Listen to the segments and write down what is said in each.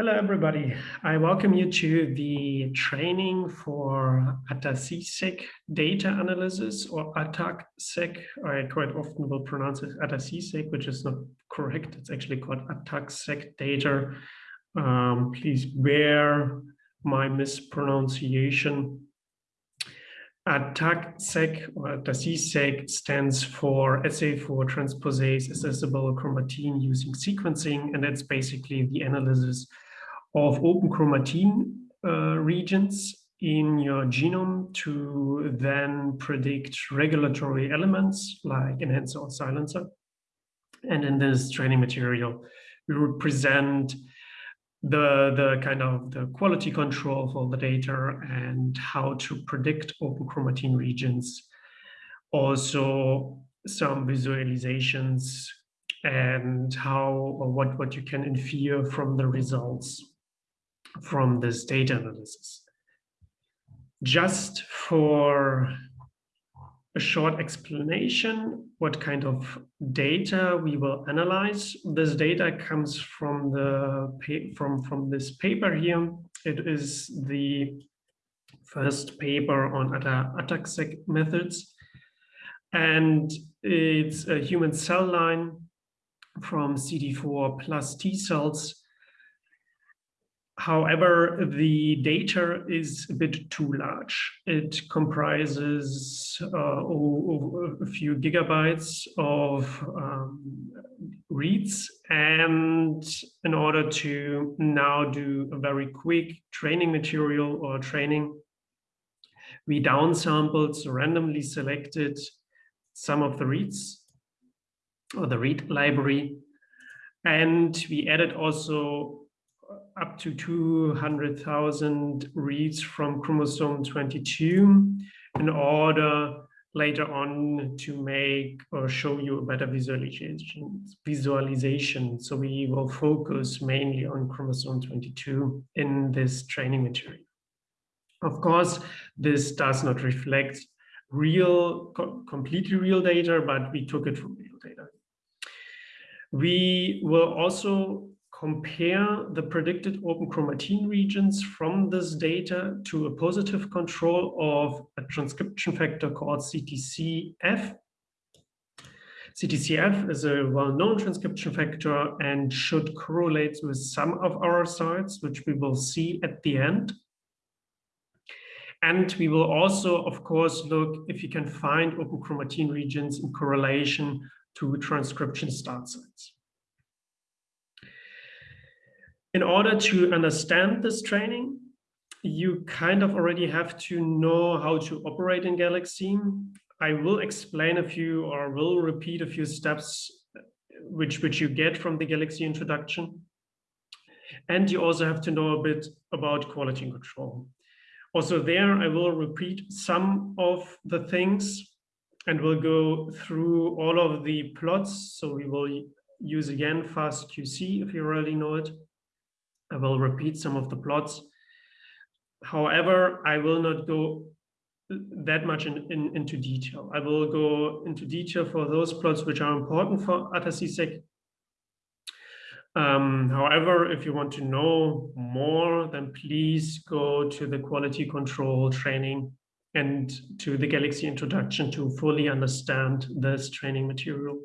Hello, everybody. I welcome you to the training for ATAC-SEQ data analysis or ATAC-SEQ. I quite often will pronounce it ATAC-SEQ, which is not correct. It's actually called ATAC-SEQ data. Um, please bear my mispronunciation. ATAC-SEQ or ATAC-SEQ stands for assay for transposase accessible chromatin using sequencing, and that's basically the analysis of open chromatin uh, regions in your genome to then predict regulatory elements like enhancer or silencer. And in this training material, we represent the, the kind of the quality control for the data and how to predict open chromatin regions. Also some visualizations and how or what, what you can infer from the results from this data analysis. Just for a short explanation, what kind of data we will analyze. This data comes from the from from this paper here. It is the first paper on ATAC methods, and it's a human cell line from CD4 plus T cells However, the data is a bit too large. It comprises uh, a few gigabytes of um, reads. And in order to now do a very quick training material or training, we downsampled, randomly selected some of the reads or the read library. And we added also up to 200,000 reads from chromosome 22 in order later on to make or show you a better visualization. visualization. So we will focus mainly on chromosome 22 in this training material. Of course, this does not reflect real, co completely real data, but we took it from real data. We will also compare the predicted open chromatin regions from this data to a positive control of a transcription factor called CTCF. CTCF is a well-known transcription factor and should correlate with some of our sites, which we will see at the end. And we will also, of course, look if you can find open chromatin regions in correlation to transcription start sites. In order to understand this training, you kind of already have to know how to operate in Galaxy. I will explain a few or will repeat a few steps uh, which, which you get from the Galaxy introduction. And you also have to know a bit about quality control. Also there, I will repeat some of the things and we'll go through all of the plots. So we will use again FastQC if you already know it. I will repeat some of the plots. However, I will not go that much in, in, into detail. I will go into detail for those plots which are important for ATAC-SEQ. Um, however, if you want to know more, then please go to the quality control training and to the Galaxy introduction to fully understand this training material.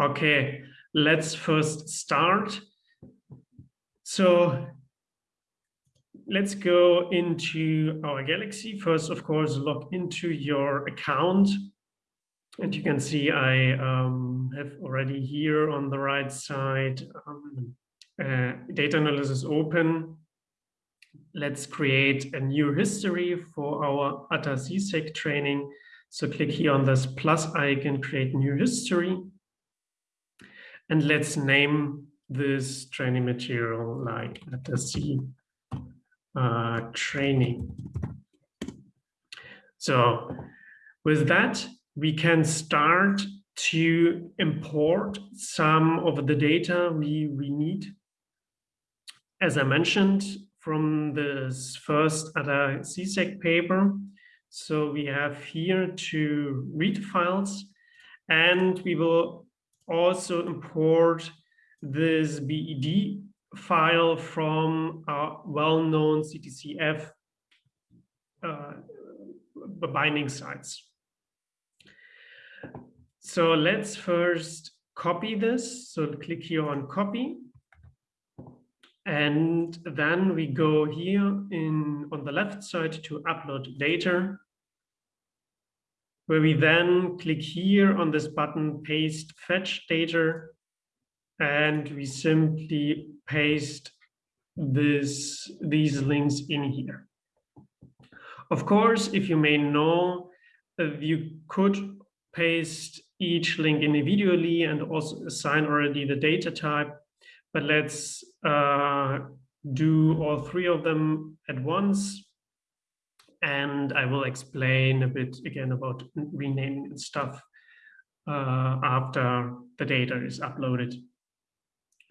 Okay, let's first start so let's go into our Galaxy. First, of course, log into your account. And you can see I um, have already here on the right side um, uh, data analysis open. Let's create a new history for our ATAC-SEQ training. So click here on this plus icon, create new history. And let's name this training material like see uh, training. So with that, we can start to import some of the data we, we need. As I mentioned from this first ATAC-SEQ paper, so we have here two read files, and we will also import this BED file from a well-known CTCF uh, binding sites. So let's first copy this. So click here on copy. And then we go here in on the left side to upload data, where we then click here on this button, paste fetch data, and we simply paste this these links in here. Of course, if you may know, uh, you could paste each link individually and also assign already the data type, but let's uh, do all three of them at once. And I will explain a bit again about renaming and stuff uh, after the data is uploaded.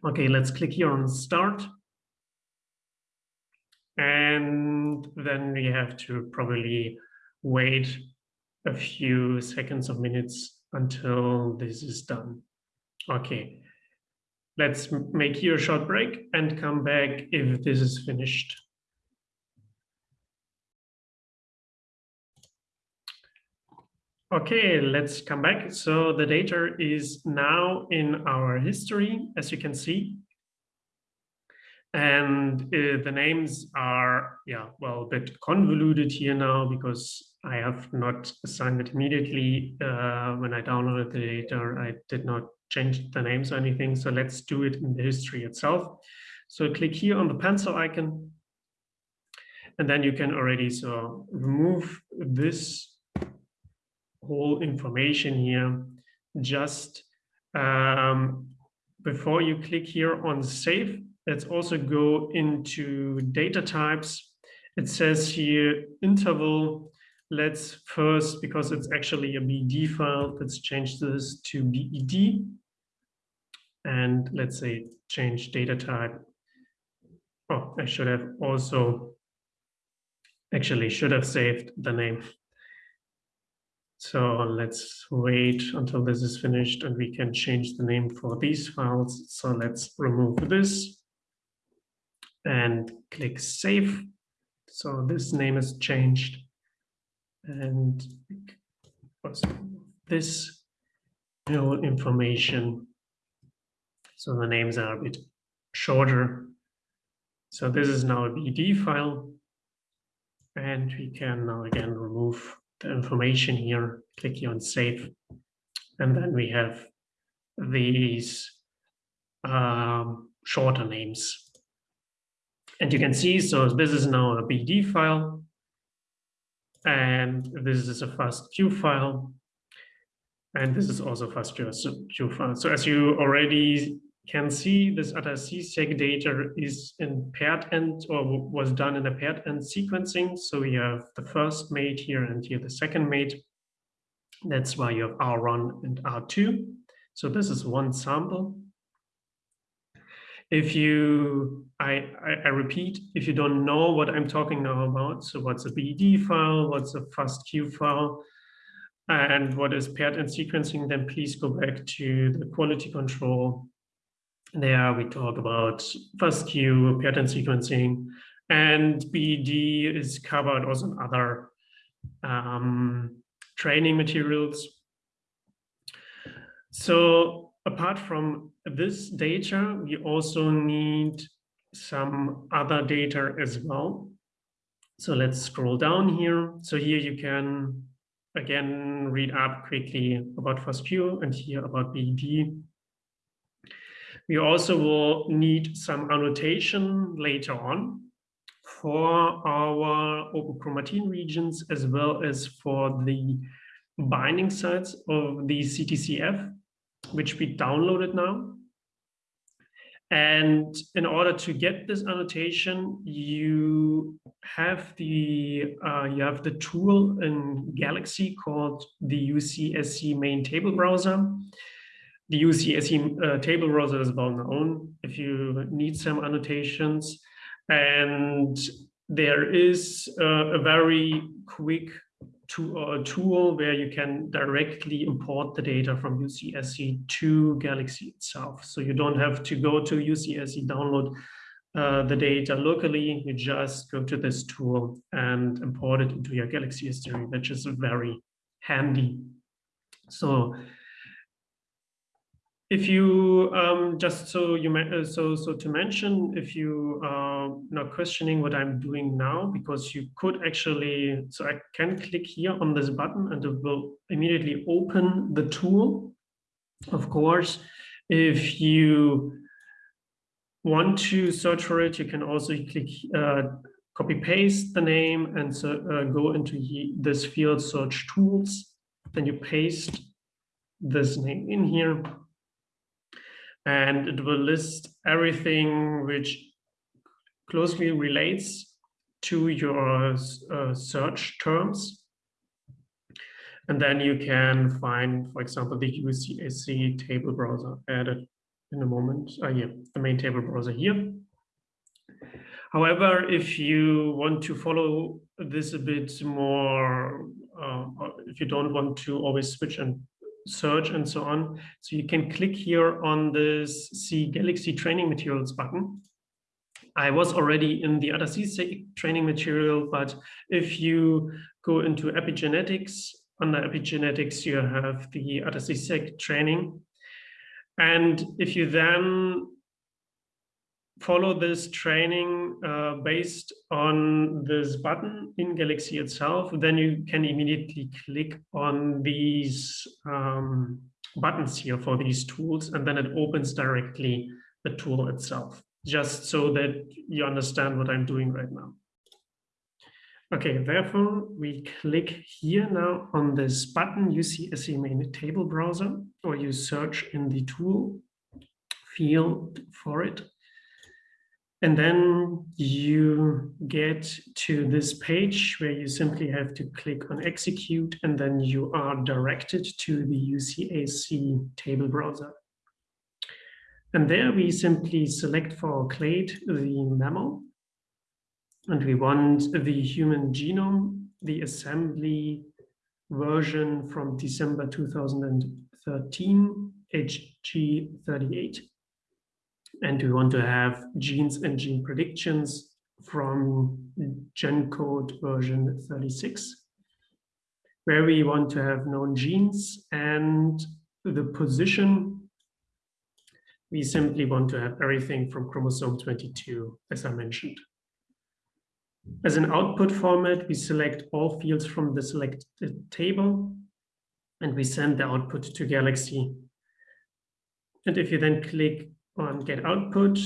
Okay, let's click here on start. And then we have to probably wait a few seconds or minutes until this is done. Okay, let's make here a short break and come back if this is finished. Okay, let's come back. So the data is now in our history, as you can see. And uh, the names are, yeah, well, a bit convoluted here now because I have not assigned it immediately. Uh, when I downloaded the data, I did not change the names or anything. So let's do it in the history itself. So click here on the pencil icon. And then you can already so remove this whole information here. Just um, before you click here on save let's also go into data types. It says here interval. Let's first because it's actually a BED file let's change this to bed and let's say change data type. Oh i should have also actually should have saved the name so let's wait until this is finished and we can change the name for these files. So let's remove this and click save. So this name is changed and this whole information. So the names are a bit shorter. So this is now a BED file and we can now again remove the information here, click here on save. And then we have these um, shorter names. And you can see, so this is now a BED file. And this is a FASTQ file. And this is also FASTQ file. So as you already can see this ATAC-SEQ data is in paired end or was done in a paired end sequencing. So we have the first mate here and here the second mate. That's why you have R1 and R2. So this is one sample. If you, I, I, I repeat, if you don't know what I'm talking now about, so what's a BED file, what's a FASTQ file, and what is paired end sequencing, then please go back to the quality control there we talk about first FASTQ, paired end sequencing, and BED is covered also in other um, training materials. So apart from this data, we also need some other data as well. So let's scroll down here. So here you can again read up quickly about FASTQ and here about BED. We also will need some annotation later on for our open chromatin regions as well as for the binding sites of the CTCF, which we downloaded now. And in order to get this annotation, you have the uh, you have the tool in Galaxy called the UCSC main table browser the UCSC uh, table browser is well known if you need some annotations. And there is uh, a very quick to a tool where you can directly import the data from UCSC to Galaxy itself. So you don't have to go to UCSC, download uh, the data locally, you just go to this tool and import it into your Galaxy history, which is very handy. So if you um, just so you uh, so so to mention if you are not questioning what I'm doing now because you could actually so I can click here on this button and it will immediately open the tool. Of course, if you want to search for it, you can also click uh, copy paste the name and so, uh, go into this field search tools. Then you paste this name in here and it will list everything which closely relates to your uh, search terms. And then you can find, for example, the UCSC table browser added in a moment. Uh, yeah, the main table browser here. However, if you want to follow this a bit more, uh, if you don't want to always switch and search and so on. So you can click here on this See Galaxy training materials button. I was already in the ATAC training material, but if you go into epigenetics, under epigenetics, you have the ATAC-SEQ training. And if you then follow this training uh, based on this button in Galaxy itself, then you can immediately click on these um, buttons here for these tools, and then it opens directly the tool itself, just so that you understand what I'm doing right now. Okay, therefore, we click here now on this button, UCSC main table browser, or you search in the tool field for it. And then you get to this page where you simply have to click on execute and then you are directed to the UCSC table browser. And there we simply select for clade the mammal and we want the human genome, the assembly version from December 2013, HG38 and we want to have genes and gene predictions from GENCODE version 36, where we want to have known genes and the position. We simply want to have everything from chromosome 22, as I mentioned. As an output format, we select all fields from the selected table, and we send the output to Galaxy. And if you then click on get output.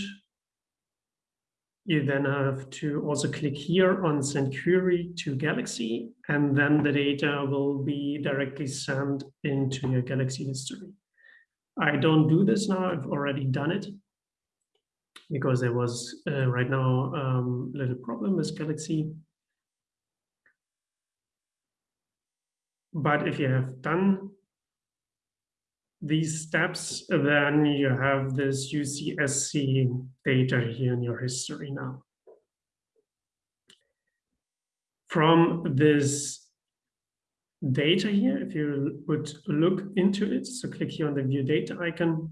You then have to also click here on send query to Galaxy, and then the data will be directly sent into your Galaxy history. I don't do this now, I've already done it because there was uh, right now um, a little problem with Galaxy. But if you have done these steps, then you have this UCSC data here in your history now. From this data here, if you would look into it, so click here on the view data icon,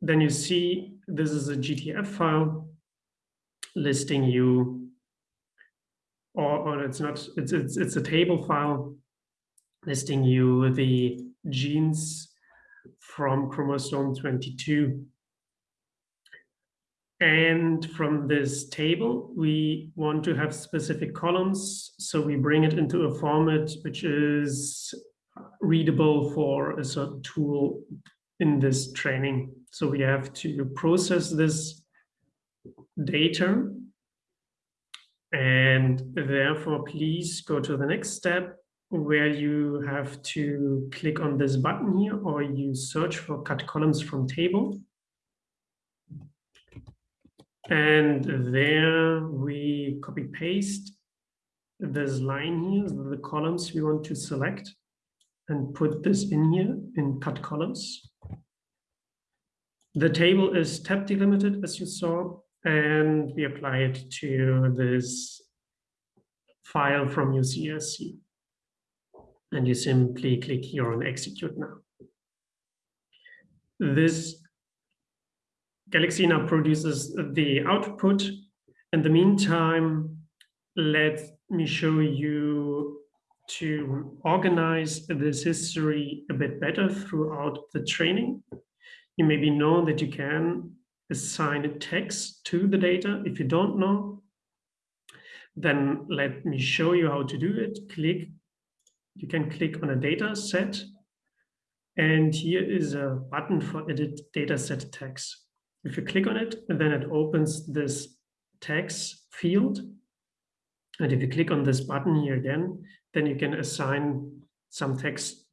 then you see this is a GTF file listing you, or, or it's not, it's, it's, it's a table file listing you the genes from chromosome 22. And from this table, we want to have specific columns. So we bring it into a format which is readable for a certain tool in this training. So we have to process this data. And therefore, please go to the next step where you have to click on this button here or you search for cut columns from table. And there we copy paste this line here, the columns we want to select and put this in here in cut columns. The table is tab delimited as you saw, and we apply it to this file from UCSC. And you simply click here on execute now. This Galaxy now produces the output. In the meantime, let me show you to organize this history a bit better throughout the training. You maybe know that you can assign a text to the data. If you don't know, then let me show you how to do it. Click, you can click on a data set and here is a button for edit data set tags. If you click on it, then it opens this tags field. And if you click on this button here again, then you can assign some text.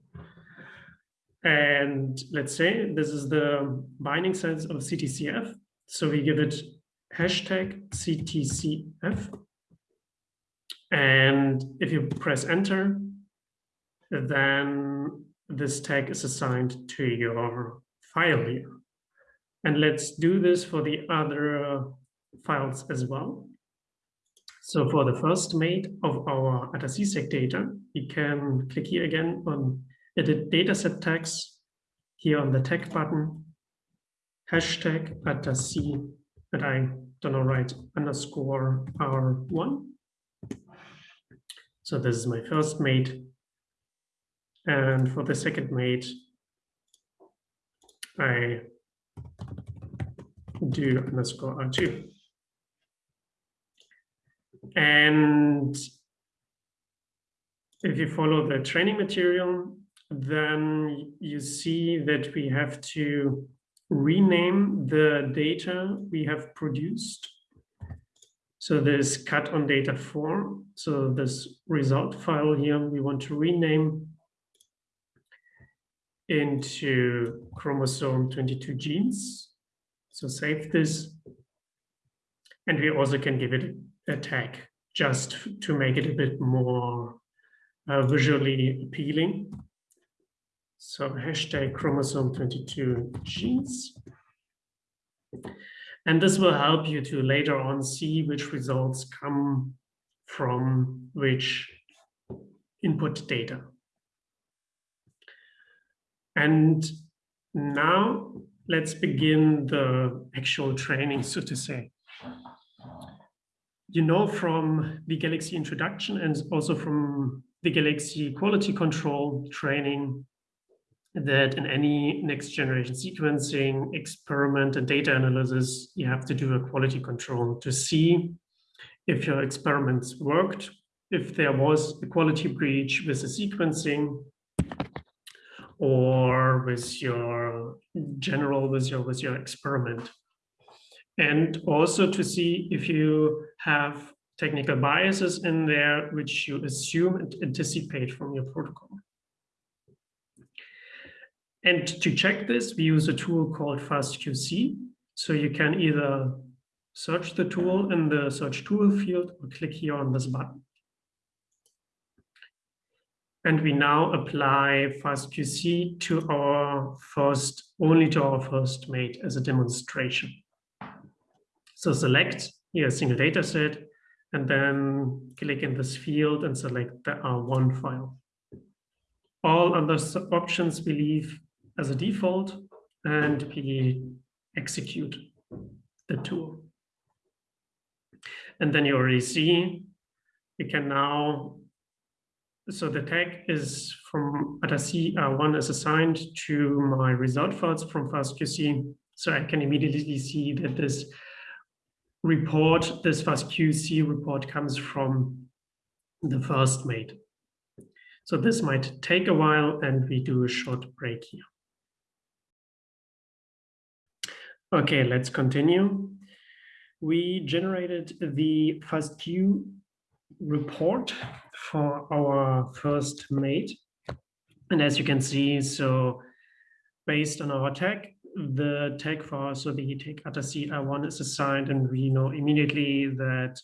And let's say this is the binding size of CTCF. So we give it hashtag CTCF. And if you press enter, then this tag is assigned to your file here. And let's do this for the other files as well. So for the first mate of our ATAC data, we can click here again on edit dataset tags, here on the tag button, hashtag ATAC, and I don't know, right, underscore R1. So this is my first mate. And for the second mate, I do underscore R2. And if you follow the training material, then you see that we have to rename the data we have produced. So this cut on data form. So this result file here, we want to rename into chromosome 22 genes. So save this. And we also can give it a tag just to make it a bit more uh, visually appealing. So hashtag chromosome 22 genes. And this will help you to later on see which results come from which input data. And now let's begin the actual training, so to say. You know from the Galaxy introduction and also from the Galaxy quality control training that in any next generation sequencing experiment and data analysis, you have to do a quality control to see if your experiments worked, if there was a quality breach with the sequencing, or with your general with your with your experiment. And also to see if you have technical biases in there which you assume and anticipate from your protocol. And to check this we use a tool called fastqc. So you can either search the tool in the search tool field or click here on this button and we now apply FastQC to our first, only to our first mate as a demonstration. So select here a single data set, and then click in this field and select the R1 file. All other options we leave as a default, and we execute the tool. And then you already see we can now so the tag is from ATAC R1 uh, is assigned to my result files from FastQC. So I can immediately see that this report, this FastQC report comes from the first mate. So this might take a while and we do a short break here. Okay, let's continue. We generated the FastQ report for our first mate. And as you can see, so based on our tag, the tag for so the tag ATAC R1 is assigned, and we know immediately that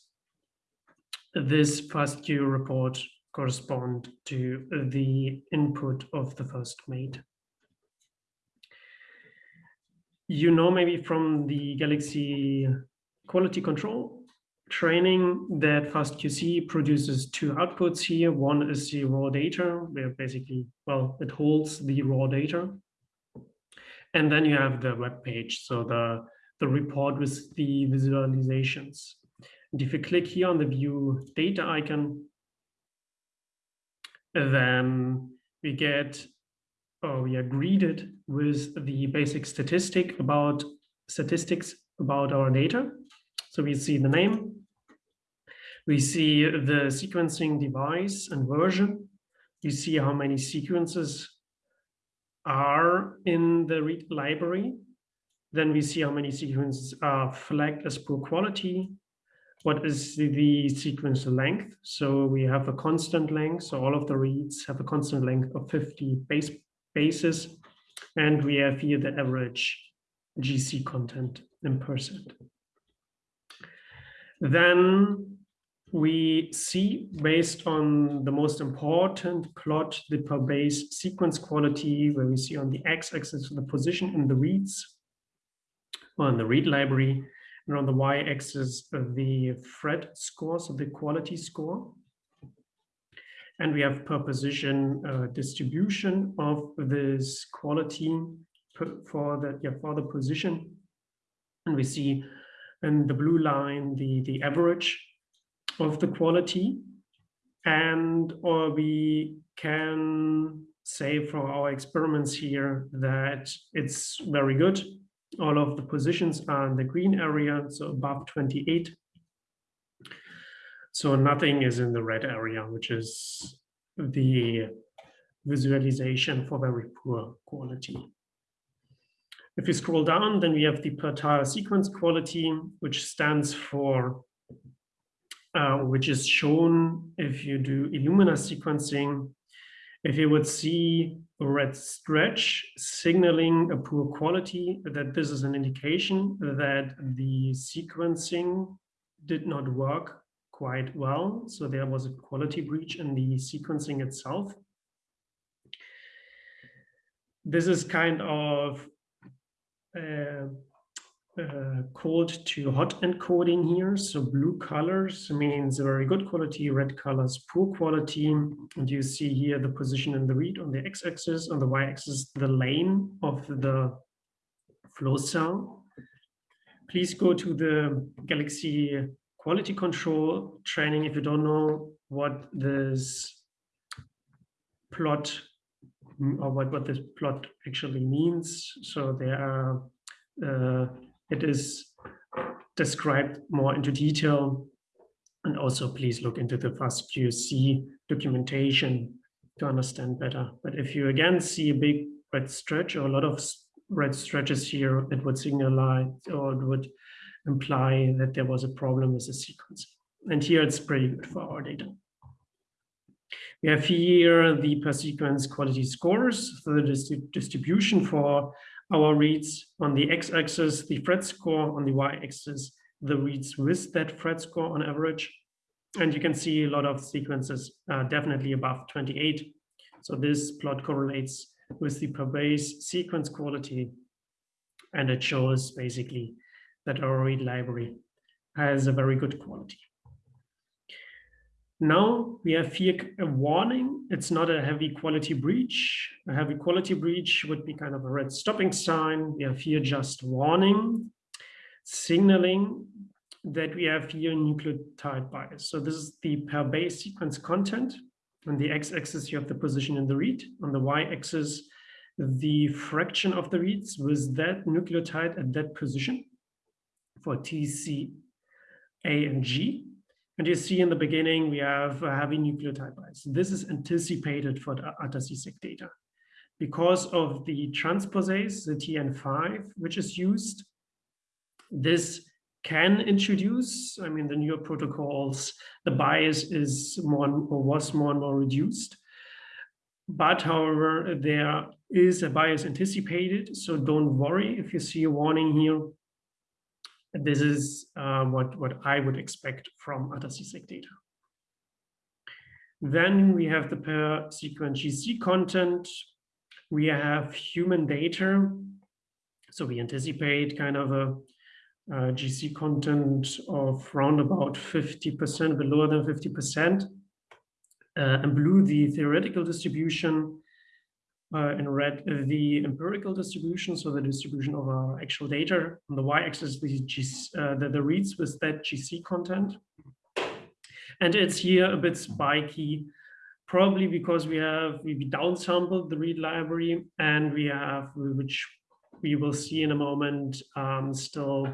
this first FastQ report correspond to the input of the first mate. You know maybe from the Galaxy quality control training that FastQC produces two outputs here. One is the raw data, where basically, well, it holds the raw data. And then you have the web page, so the, the report with the visualizations. And if you click here on the view data icon, then we get, or we are greeted with the basic statistic about statistics about our data. So we see the name, we see the sequencing device and version, we see how many sequences are in the read library, then we see how many sequences are flagged as poor quality, what is the, sequence length. So we have a constant length, so all of the reads have a constant length of 50 base bases, and we have here the average GC content in percent. Then we see based on the most important plot, the per base sequence quality, where we see on the x-axis the position in the reads, on the read library, and on the y-axis the Phred score, so the quality score. And we have per position uh, distribution of this quality for the yeah for the position, and we see in the blue line the the average of the quality, and or we can say for our experiments here that it's very good. All of the positions are in the green area, so above 28. So nothing is in the red area, which is the visualization for very poor quality. If we scroll down, then we have the per tile sequence quality, which stands for, uh, which is shown if you do Illumina sequencing. If you would see a red stretch signaling a poor quality, that this is an indication that the sequencing did not work quite well. So there was a quality breach in the sequencing itself. This is kind of uh, called to hot encoding here. So blue colors means very good quality, red colors poor quality. And you see here the position in the read on the x-axis, on the y-axis, the lane of the flow cell. Please go to the Galaxy quality control training if you don't know what this plot or what, what this plot actually means. So there are, uh, it is described more into detail. And also please look into the FastQC documentation to understand better. But if you again see a big red stretch or a lot of red stretches here, it would signalize or it would imply that there was a problem with the sequence. And here it's pretty good for our data. We have here the per sequence quality scores, so the distribution for our reads on the x-axis, the Phred score on the y-axis, the reads with that Phred score on average. And you can see a lot of sequences uh, definitely above 28. So this plot correlates with the per base sequence quality. And it shows basically that our read library has a very good quality. Now we have here a warning. It's not a heavy quality breach. A heavy quality breach would be kind of a red stopping sign. We have here just warning, signaling that we have here nucleotide bias. So this is the per base sequence content. On the x-axis, you have the position in the read. On the y-axis, the fraction of the reads with that nucleotide at that position for TC, A, and G. And you see in the beginning, we have a heavy nucleotide bias. This is anticipated for the ATAC-seq data. Because of the transposase, the TN5, which is used, this can introduce, I mean, the newer protocols, the bias is more or was more and more reduced. But however, there is a bias anticipated, so don't worry if you see a warning here this is uh, what, what I would expect from ATAC-seq data. Then we have the per sequence GC content. We have human data. So we anticipate kind of a uh, GC content of round about 50%, but lower than 50%. Uh, and blue, the theoretical distribution, uh, in red, the empirical distribution, so the distribution of our actual data. On the y-axis, the, uh, the, the reads with that GC content. And it's here a bit spiky, probably because we have we downsampled the read library and we have, which we will see in a moment, um, still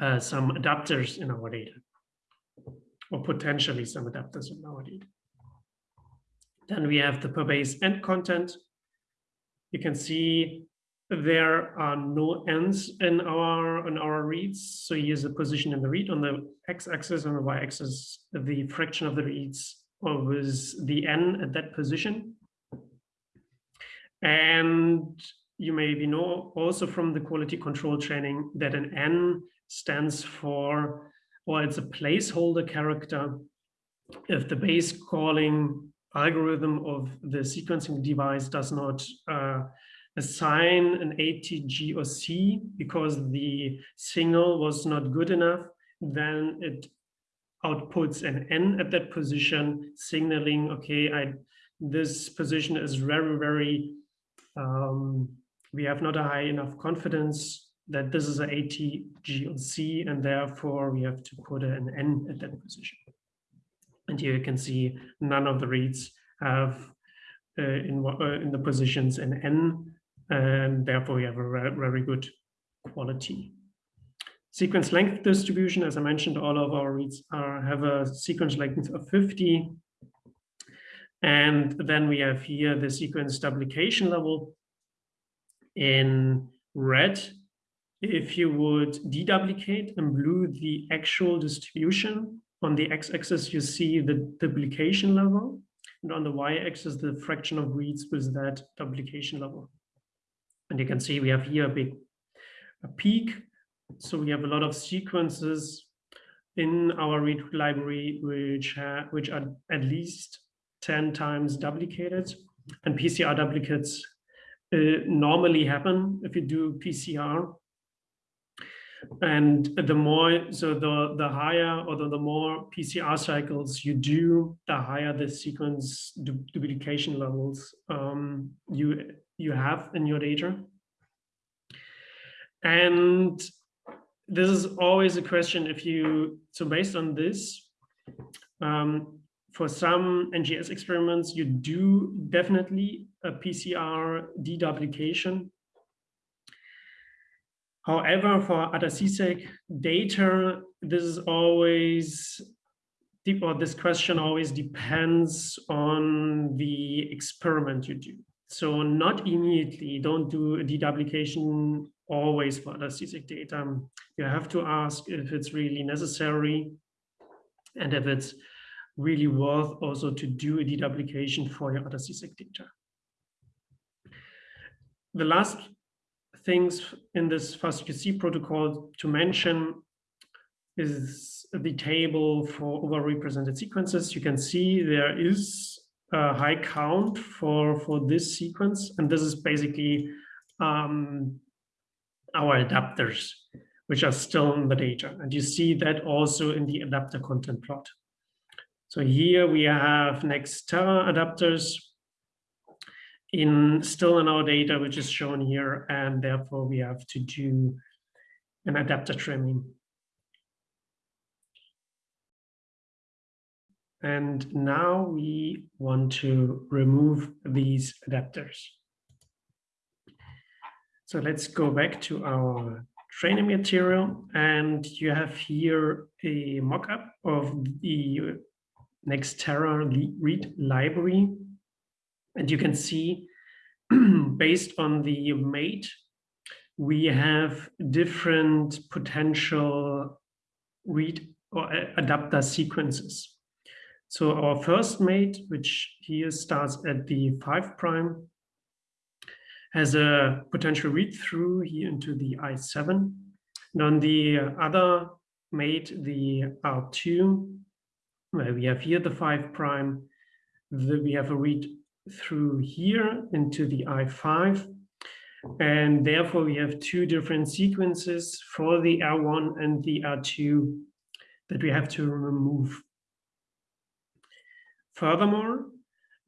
uh, some adapters in our data, or potentially some adapters in our data. Then we have the per base end content. You can see there are no ends in our in our reads. So here's the position in the read on the x-axis and the y-axis, the fraction of the reads was the n at that position. And you maybe know also from the quality control training that an n stands for, or it's a placeholder character. If the base calling algorithm of the sequencing device does not uh, assign an ATG or C because the signal was not good enough, then it outputs an N at that position, signaling, okay, I, this position is very, very, um, we have not a high enough confidence that this is an ATG or C, and therefore we have to put an N at that position. And here you can see none of the reads have uh, in, uh, in the positions an N, and therefore we have a very good quality. Sequence length distribution, as I mentioned, all of our reads are, have a sequence length of 50. And then we have here the sequence duplication level in red. If you would deduplicate and blue the actual distribution, on the x-axis you see the duplication level, and on the y-axis the fraction of reads with that duplication level. And you can see we have here a big a peak. So we have a lot of sequences in our read library which which are at least 10 times duplicated. And PCR duplicates uh, normally happen if you do PCR and the more so the the higher or the, the more PCR cycles you do the higher the sequence du duplication levels um, you you have in your data and this is always a question if you, so based on this, um, for some NGS experiments, you do definitely a PCR deduplication. However, for ATAC-SEQ data, this is always, or this question always depends on the experiment you do. So not immediately, don't do a deduplication always for ATAC-SEQ data. You have to ask if it's really necessary and if it's really worth also to do a deduplication for your ATAC-SEQ data. The last things in this FastQC protocol to mention is the table for overrepresented sequences. You can see there is a high count for, for this sequence, and this is basically um, our adapters, which are still in the data. And you see that also in the adapter content plot. So here we have Nextera adapters in still in our data, which is shown here, and therefore we have to do an adapter trimming. And now we want to remove these adapters. So let's go back to our training material and you have here a mock-up of the Nextera read library. And you can see based on the mate, we have different potential read or uh, adapter sequences. So our first mate, which here starts at the five prime, has a potential read-through here into the I7. And on the other mate, the R2, where we have here the 5 prime, the, we have a read through here into the I5. And therefore, we have two different sequences for the R1 and the R2 that we have to remove. Furthermore,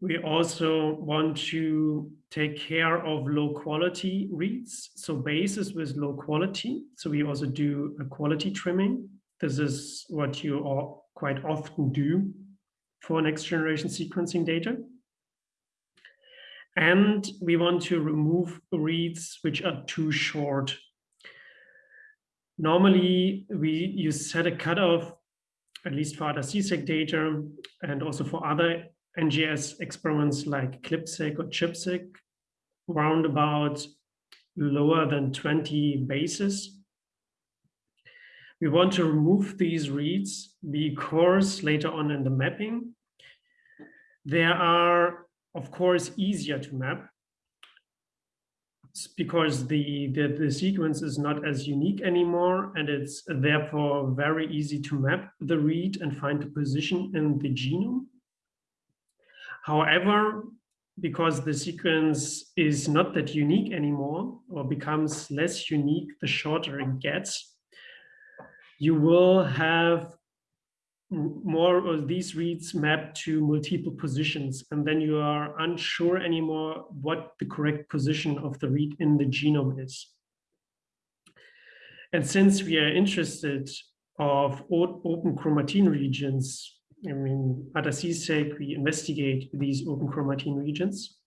we also want to take care of low quality reads, so bases with low quality. So we also do a quality trimming. This is what you all quite often do for next generation sequencing data. And we want to remove reads which are too short. Normally, we you set a cutoff, at least for ATAC-SEQ data, and also for other NGS experiments like CLIP-seq or ChIP-seq, round about lower than 20 bases. We want to remove these reads because later on in the mapping, there are of course, easier to map because the, the, the, sequence is not as unique anymore and it's therefore very easy to map the read and find the position in the genome. However, because the sequence is not that unique anymore or becomes less unique the shorter it gets, you will have more of these reads map to multiple positions, and then you are unsure anymore what the correct position of the read in the genome is. And since we are interested of open chromatin regions, I mean, ATAC-SEQ, we investigate these open chromatin regions.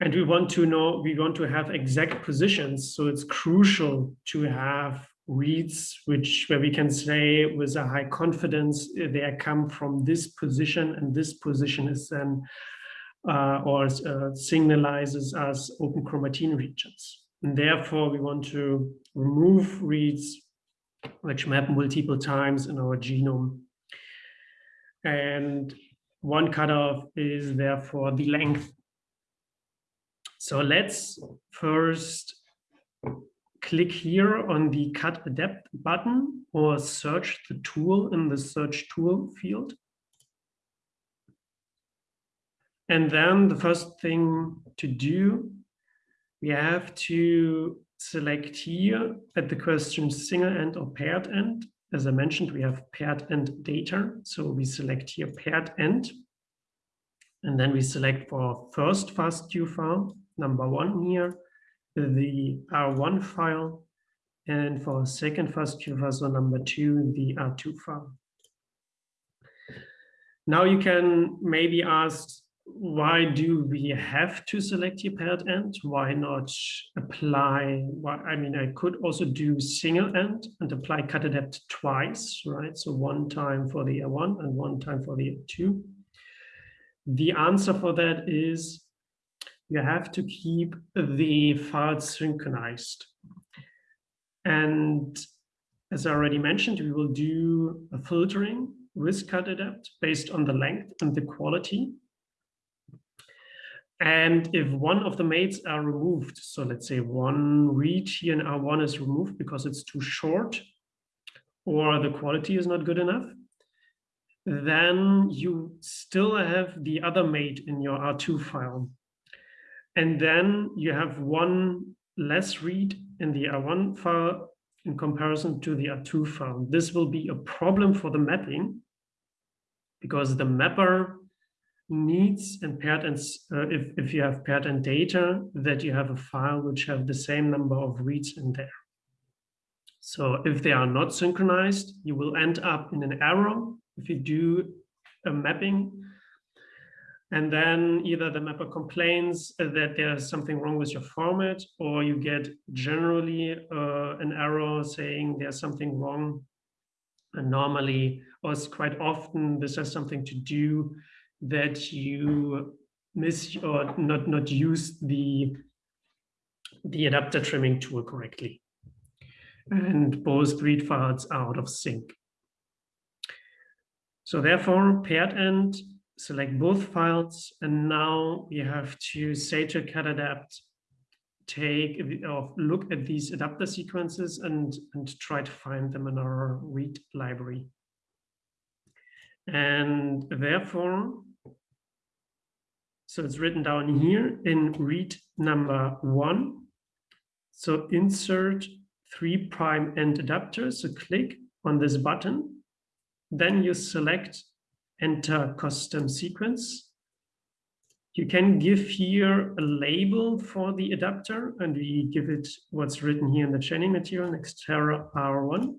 And we want to know, we want to have exact positions. So it's crucial to have reads, which where we can say with a high confidence uh, they come from this position, and this position is then uh, or uh, signalizes as open chromatin regions. And therefore, we want to remove reads which map multiple times in our genome. And one cutoff is therefore the length. So let's first click here on the cut adapt button or search the tool in the search tool field. And then the first thing to do, we have to select here at the question single end or paired end. As I mentioned, we have paired end data. So we select here paired end. And then we select for first FASTQ file, number one here, the R1 file, and for second FASTQ file, number two, the R2 file. Now you can maybe ask, why do we have to select here paired end? Why not apply, why, I mean, I could also do single end and apply cut adapt twice, right? So one time for the R1 and one time for the R2. The answer for that is you have to keep the files synchronized. And as I already mentioned, we will do a filtering with cut adapt based on the length and the quality. And if one of the mates are removed, so let's say one read here in R1 is removed because it's too short or the quality is not good enough, then you still have the other mate in your R2 file. And then you have one less read in the R1 file in comparison to the R2 file. This will be a problem for the mapping because the mapper needs and paired and uh, if, if you have paired and data that you have a file which have the same number of reads in there. So if they are not synchronized, you will end up in an error if you do a mapping and then either the mapper complains that there's something wrong with your format, or you get generally uh, an error saying there's something wrong. And normally, or quite often, this has something to do that you miss or not, not use the, the adapter trimming tool correctly. And both read files are out of sync. So therefore, paired end select both files, and now we have to say to cutadapt, take or look at these adapter sequences and, and try to find them in our read library. And therefore, So it's written down here in read number one. So insert three prime end adapter. So click on this button. Then you select enter custom sequence. You can give here a label for the adapter and we give it what's written here in the training material, Nextera R1.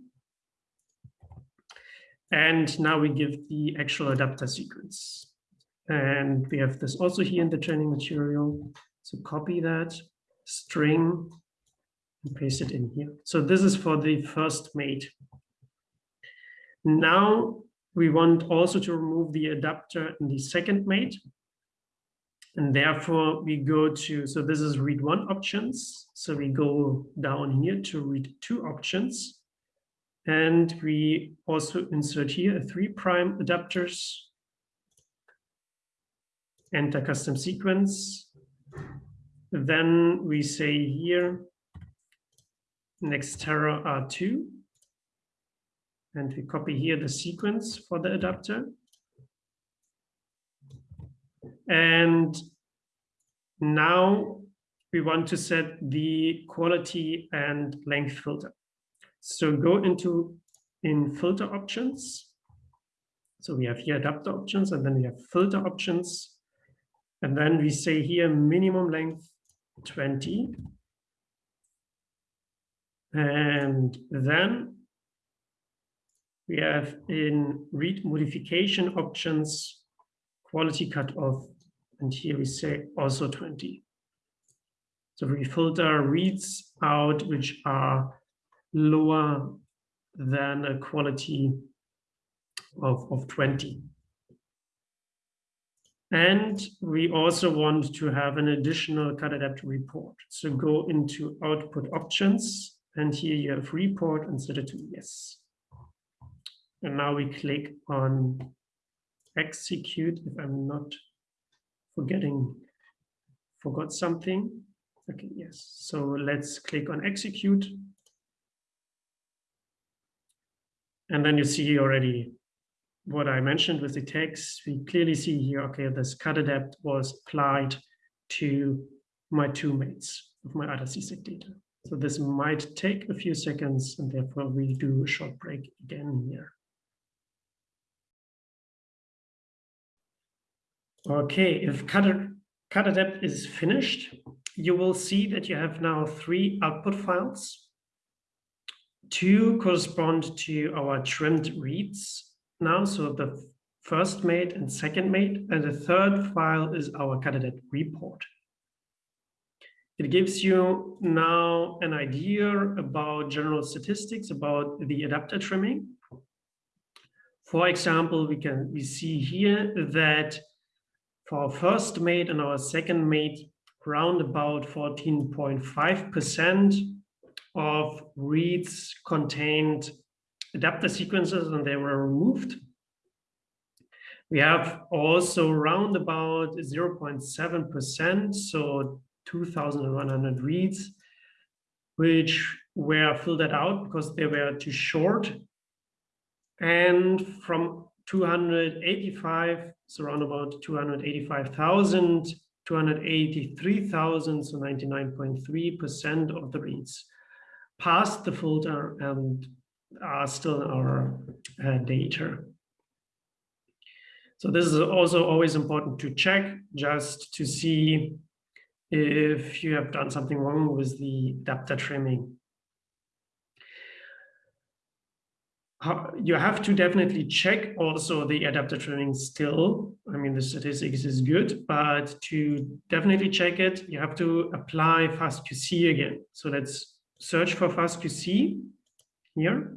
And now we give the actual adapter sequence. And we have this also here in the training material. So copy that string and paste it in here. So this is for the first mate. Now we want also to remove the adapter in the second mate. And therefore we go to, so this is read one options. So we go down here to read two options. And we also insert here a three prime adapters, enter custom sequence. Then we say here, next Nextera R2, and we copy here the sequence for the adapter. And now we want to set the quality and length filter. So go into in filter options. So we have here adapter options and then we have filter options. And then we say here minimum length 20. And then we have in read modification options, quality cutoff, and here we say also 20. So we filter reads out which are lower than a quality of, of 20. And we also want to have an additional cut adapter report. So go into output options, and here you have report and set it to yes. And now we click on execute if I'm not forgetting, forgot something. Okay, yes. So let's click on execute. And then you see already what I mentioned with the text. We clearly see here, okay, this cut adapt was applied to my two mates of my ATAC-SEQ data. So this might take a few seconds and therefore we do a short break again here. Okay, if cut, cut adapt is finished, you will see that you have now three output files. Two correspond to our trimmed reads now, so the first mate and second mate, and the third file is our cut adapt report. It gives you now an idea about general statistics about the adapter trimming. For example, we can we see here that for our first mate and our second mate, around about 14.5% of reads contained adapter sequences and they were removed. We have also around about 0.7%, so 2,100 reads, which were filtered out because they were too short. And from 285, so around about 285,000, 283,000, so 99.3% of the reads passed the filter and are still in our uh, data. So this is also always important to check just to see if you have done something wrong with the adapter trimming. You have to definitely check also the adapter trimming still. I mean, the statistics is good, but to definitely check it, you have to apply FastQC again. So let's search for FastQC here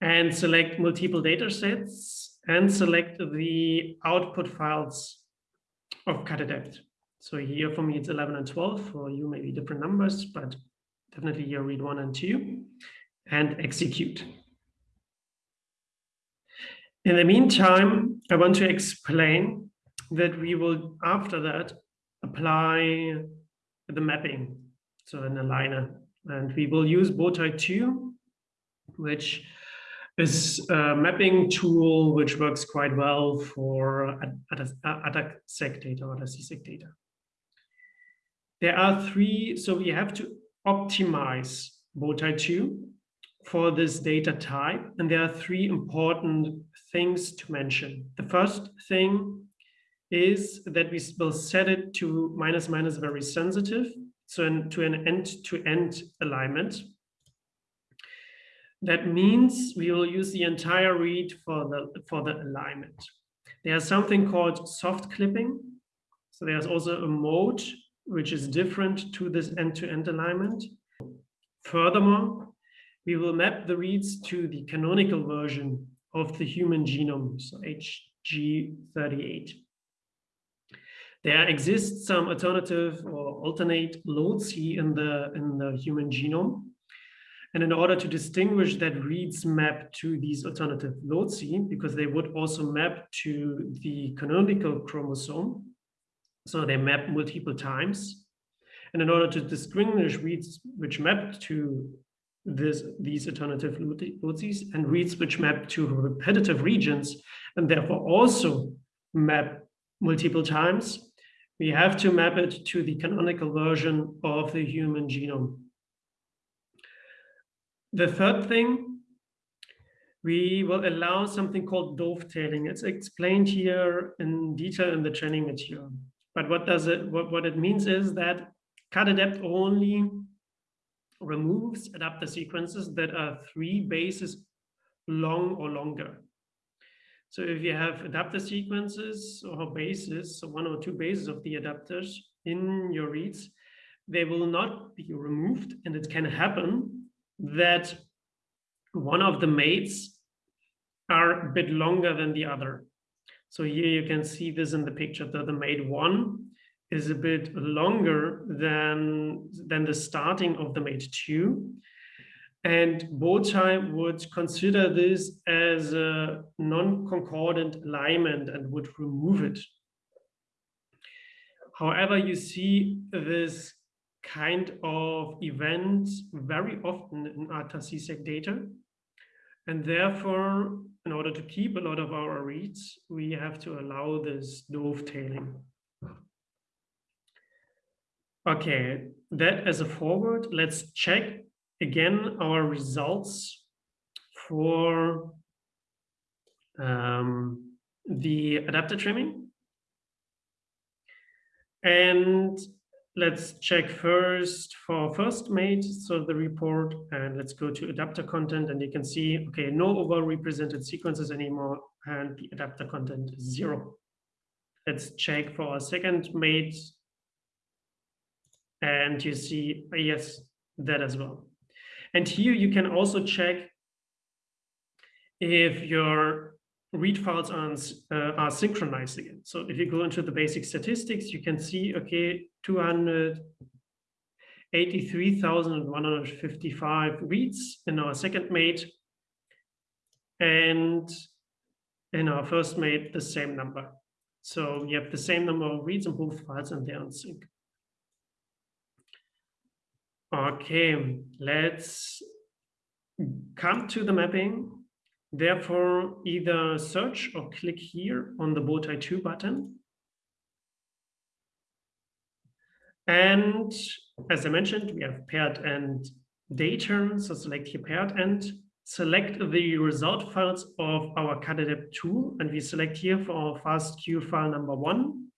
and select multiple data sets and select the output files of cutadapt. So here for me, it's 11 and 12. For you, maybe different numbers, but definitely here read one and two and execute. In the meantime, I want to explain that we will, after that, apply the mapping, so an aligner. And we will use Bowtie 2, which is a mapping tool which works quite well for ATAC-SEQ data or CSEC data. There are three, so we have to optimize Bowtie 2 for this data type. And there are three important things to mention. The first thing is that we will set it to minus minus very sensitive, so in, to an end-to-end -end alignment. That means we will use the entire read for the, for the alignment. There's something called soft clipping. So there's also a mode which is different to this end-to-end -end alignment. Furthermore, we will map the reads to the canonical version of the human genome, so HG38. There exists some alternative or alternate loci in the, in the human genome. And in order to distinguish that reads map to these alternative loci, because they would also map to the canonical chromosome, so they map multiple times. And in order to distinguish reads which map to this, these alternative load-Cs and reads which map to repetitive regions and therefore also map multiple times, we have to map it to the canonical version of the human genome. The third thing, we will allow something called dovetailing. It's explained here in detail in the training material. But what does it, what, what it means is that cutadapt only removes adapter sequences that are three bases long or longer. So if you have adapter sequences or bases, so one or two bases of the adapters in your reads, they will not be removed. And it can happen that one of the mates are a bit longer than the other. So here you can see this in the picture that the mate one is a bit longer than, than the starting of the mate two. And Bowtie would consider this as a non-concordant alignment and would remove it. However, you see this kind of event very often in ATAC-SEQ data. And therefore, in order to keep a lot of our reads, we have to allow this dovetailing. Okay, that as a forward, let's check again our results for um, the adapter trimming. And let's check first for first mate, so the report, and let's go to adapter content, and you can see, okay, no overrepresented sequences anymore, and the adapter content is zero. Let's check for our second mate and you see, yes, that as well. And here you can also check if your read files are, uh, are synchronized again. So if you go into the basic statistics, you can see, okay, 283,155 reads in our second mate. And in our first mate, the same number. So you have the same number of reads in both files and they're in sync. Okay, let's come to the mapping. Therefore, either search or click here on the Bowtie 2 button. And as I mentioned, we have paired end data. So select here paired end, select the result files of our cutadapt tool, and we select here for our FASTQ file number one,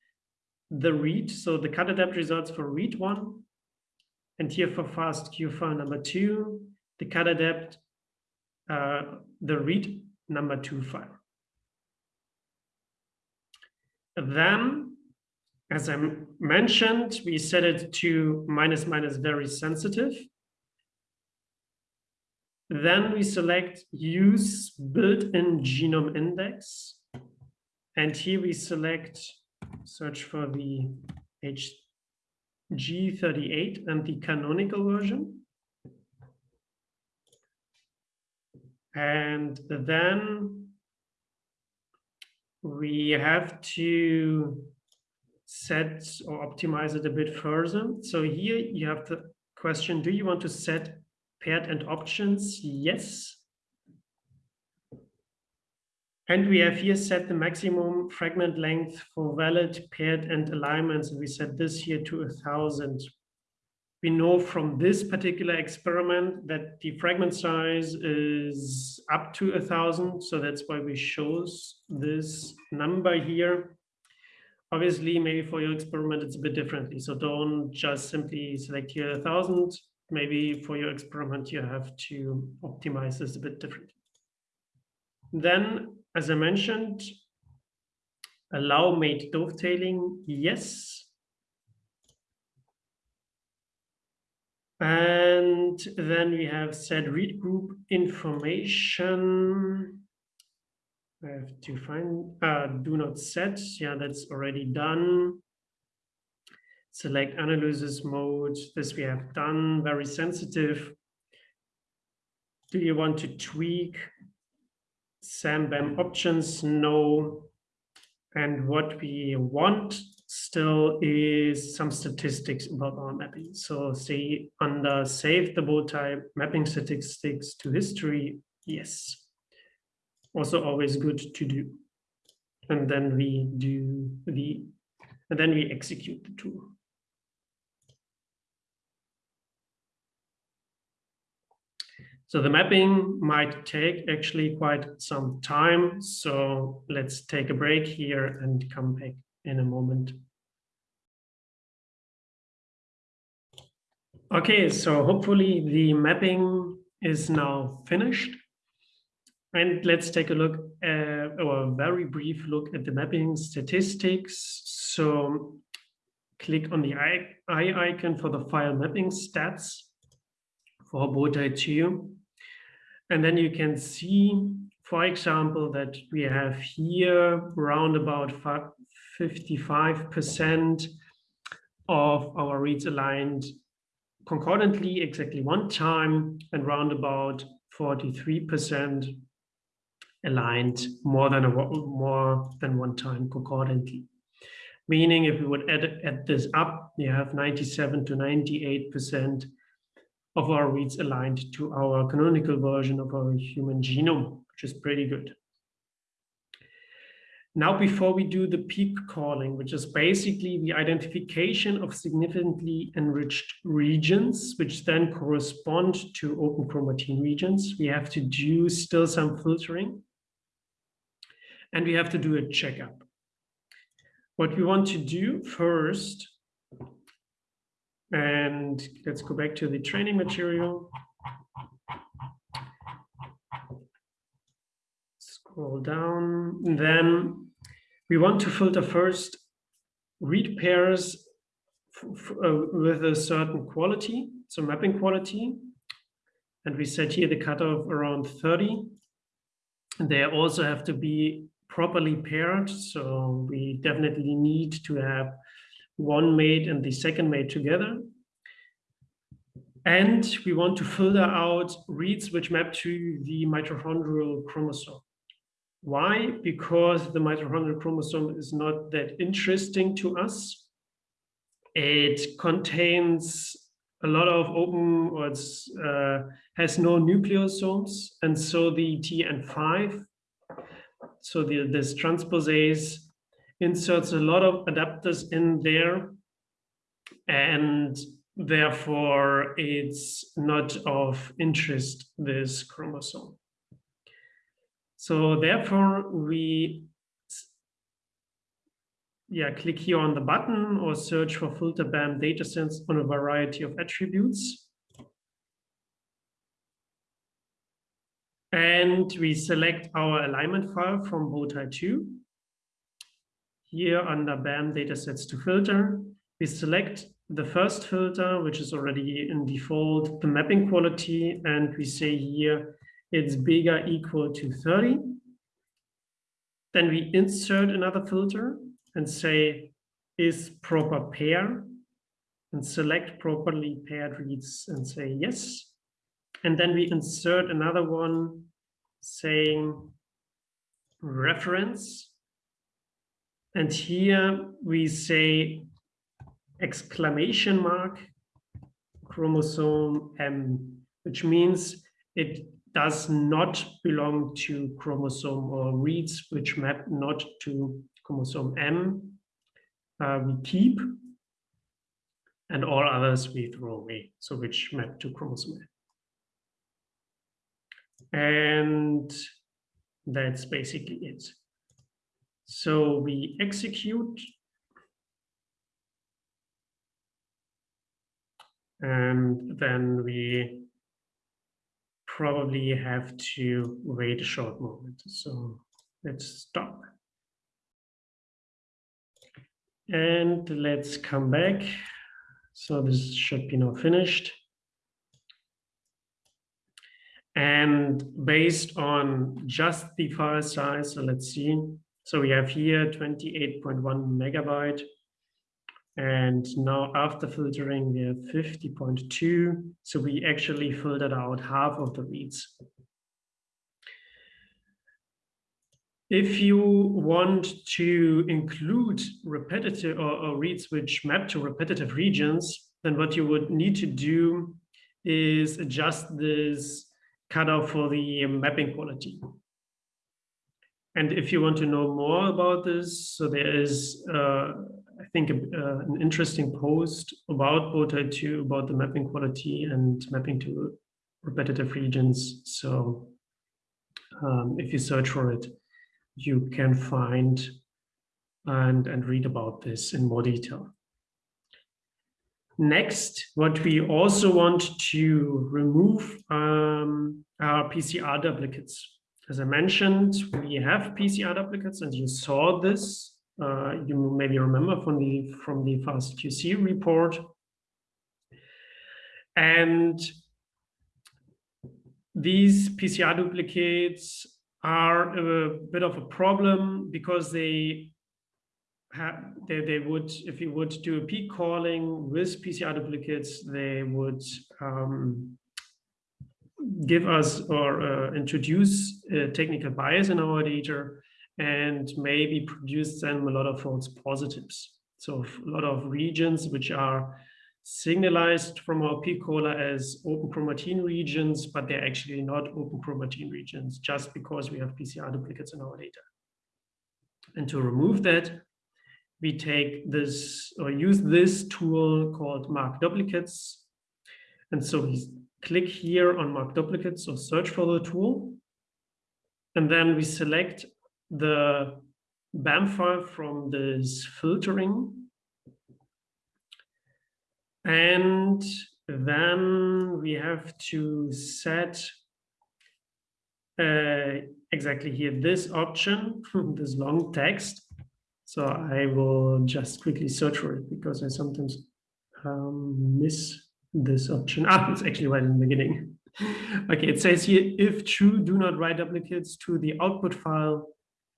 the read. So the cutadapt results for read one, and here for FASTQ file number two, the cutadapt, uh, the read number two file. Then, as I mentioned, we set it to minus minus very sensitive. Then we select use built-in genome index. And here we select search for the H G38 and the canonical version. And then we have to set or optimize it a bit further. So here you have the question, do you want to set paired end options? Yes. And we have here set the maximum fragment length for valid paired end alignments. And we set this here to a thousand. We know from this particular experiment that the fragment size is up to a thousand. So that's why we chose this number here. Obviously, maybe for your experiment, it's a bit differently. So don't just simply select here a thousand. Maybe for your experiment, you have to optimize this a bit differently. Then as I mentioned, allow mate dovetailing, yes. And then we have set read group information. I have to find, uh, do not set. Yeah, that's already done. Select analysis mode. This we have done, very sensitive. Do you want to tweak SAM-BAM options, no. And what we want still is some statistics about our mapping. So say under save the Bowtie mapping statistics to history, yes. Also always good to do. And then we do the, and then we execute the tool. So the mapping might take actually quite some time. So let's take a break here and come back in a moment. Okay, so hopefully the mapping is now finished. And let's take a look at, or a very brief look at the mapping statistics. So click on the eye, icon for the file mapping stats for Bowtie 2. And then you can see, for example, that we have here around about 55% of our reads aligned concordantly exactly one time and round about 43% aligned more than a, more than one time concordantly. Meaning if we would add, add this up, we have 97 to 98% of our reads aligned to our canonical version of our human genome, which is pretty good. Now, before we do the peak calling, which is basically the identification of significantly enriched regions, which then correspond to open chromatin regions, we have to do still some filtering. And we have to do a checkup. What we want to do first and let's go back to the training material. Scroll down. And then we want to filter first read pairs uh, with a certain quality, so mapping quality. And we set here the cutoff around 30. And they also have to be properly paired. So we definitely need to have one mate and the second mate together. And we want to filter out reads which map to the mitochondrial chromosome. Why? Because the mitochondrial chromosome is not that interesting to us. It contains a lot of open, or it uh, has no nucleosomes. And so the TN5, so the, this transposase inserts a lot of adapters in there. And therefore it's not of interest this chromosome. So therefore we yeah click here on the button or search for filter bam datasets on a variety of attributes. And we select our alignment file from Bowtie 2 here under BAM datasets to filter, we select the first filter, which is already in default, the mapping quality, and we say here it's bigger equal to 30. Then we insert another filter and say is proper pair and select properly paired reads and say yes. And then we insert another one saying reference and here we say exclamation mark chromosome M, which means it does not belong to chromosome or reads which map not to chromosome M, uh, we keep, and all others we throw away, so which map to chromosome M. And that's basically it. So we execute and then we probably have to wait a short moment. So let's stop. And let's come back. So this should be now finished. And based on just the file size, so let's see. So we have here 28.1 megabyte. And now after filtering, we have 50.2. So we actually filtered out half of the reads. If you want to include repetitive or, or, reads which map to repetitive regions, then what you would need to do is adjust this cutoff for the mapping quality. And if you want to know more about this, so there is, uh, I think, uh, an interesting post about Bowtie 2 about the mapping quality and mapping to repetitive regions. So um, if you search for it, you can find and, and read about this in more detail. Next, what we also want to remove um, are PCR duplicates. As I mentioned, we have PCR duplicates, and you saw this. Uh, you maybe remember from the from the FastQC report. And these PCR duplicates are a bit of a problem because they have they, they would if you would do a peak calling with PCR duplicates they would um, give us or uh, introduce a technical bias in our data and maybe produce them a lot of false positives so a lot of regions which are signalized from our peak caller as open chromatin regions, but they're actually not open chromatin regions just because we have PCR duplicates in our data. And to remove that, we take this or use this tool called mark duplicates. And so we click here on mark duplicates or search for the tool. And then we select the BAM file from this filtering and then we have to set uh, exactly here this option, this long text. So I will just quickly search for it because I sometimes um, miss this option. Ah, it's actually right in the beginning. okay, it says here, if true, do not write duplicates to the output file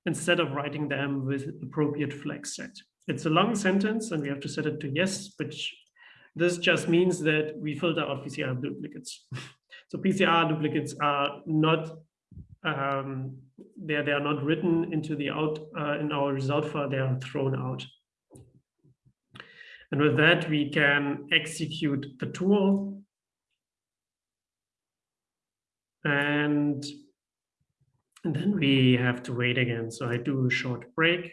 instead of writing them with appropriate flags set. It's a long sentence and we have to set it to yes, which this just means that we filter out PCR duplicates. so PCR duplicates are not um, they are, they are not written into the out uh, in our result file. They are thrown out. And with that, we can execute the tool. And, then we have to wait again. So I do a short break.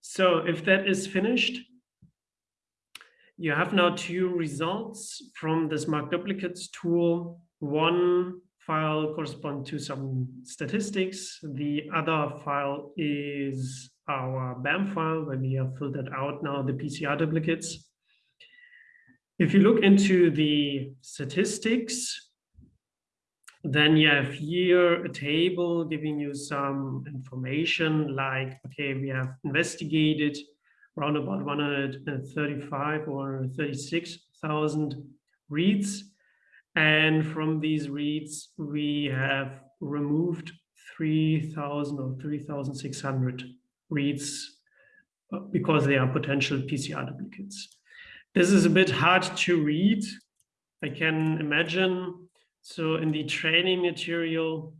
So if that is finished, you have now two results from this mark duplicates tool. One file corresponds to some statistics. The other file is our BAM file where we have filtered out now the PCR duplicates. If you look into the statistics, then you have here a table giving you some information like, okay, we have investigated around about 135 or 36,000 reads. And from these reads, we have removed 3,000 or 3,600 reads uh, because they are potential PCR duplicates. This is a bit hard to read. I can imagine so in the training material,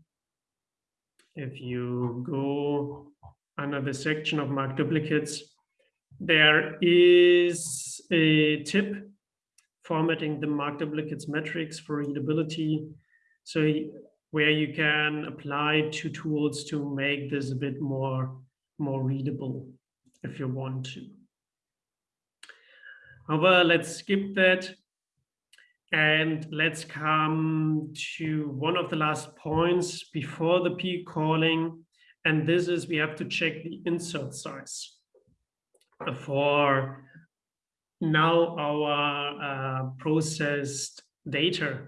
if you go under the section of mark duplicates, there is a tip formatting the mark duplicates metrics for readability. So where you can apply two tools to make this a bit more, more readable if you want to. However, let's skip that and let's come to one of the last points before the peak calling. And this is we have to check the insert size for now our uh, processed data.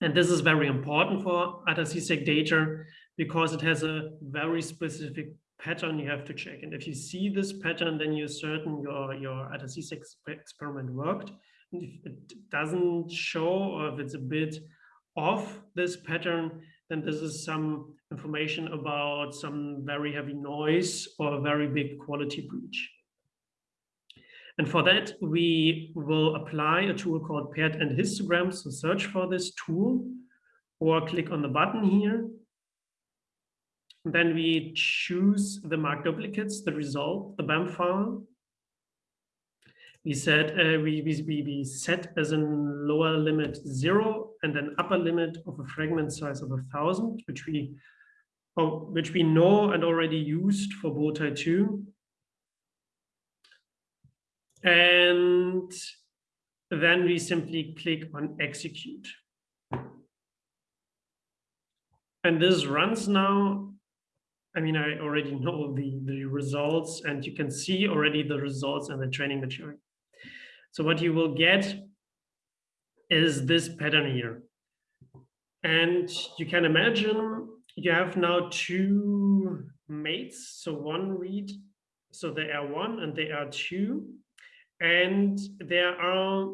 And this is very important for ATAC-SEQ data because it has a very specific pattern you have to check. And if you see this pattern, then you're certain your, your ATAC-SEQ experiment worked. And if it doesn't show or if it's a bit off this pattern, then this is some information about some very heavy noise or a very big quality breach. And for that, we will apply a tool called paired end histograms. So search for this tool or click on the button here. Then we choose the mark duplicates, the result, the BAM file. We set uh, we, we, we set as a lower limit zero and an upper limit of a fragment size of a thousand, which we oh, which we know and already used for Bowtie 2. And then we simply click on execute. And this runs now. I mean, I already know the, the results and you can see already the results and the training material. So what you will get is this pattern here. And you can imagine you have now two mates. So one read, so they are one and they are two. And there are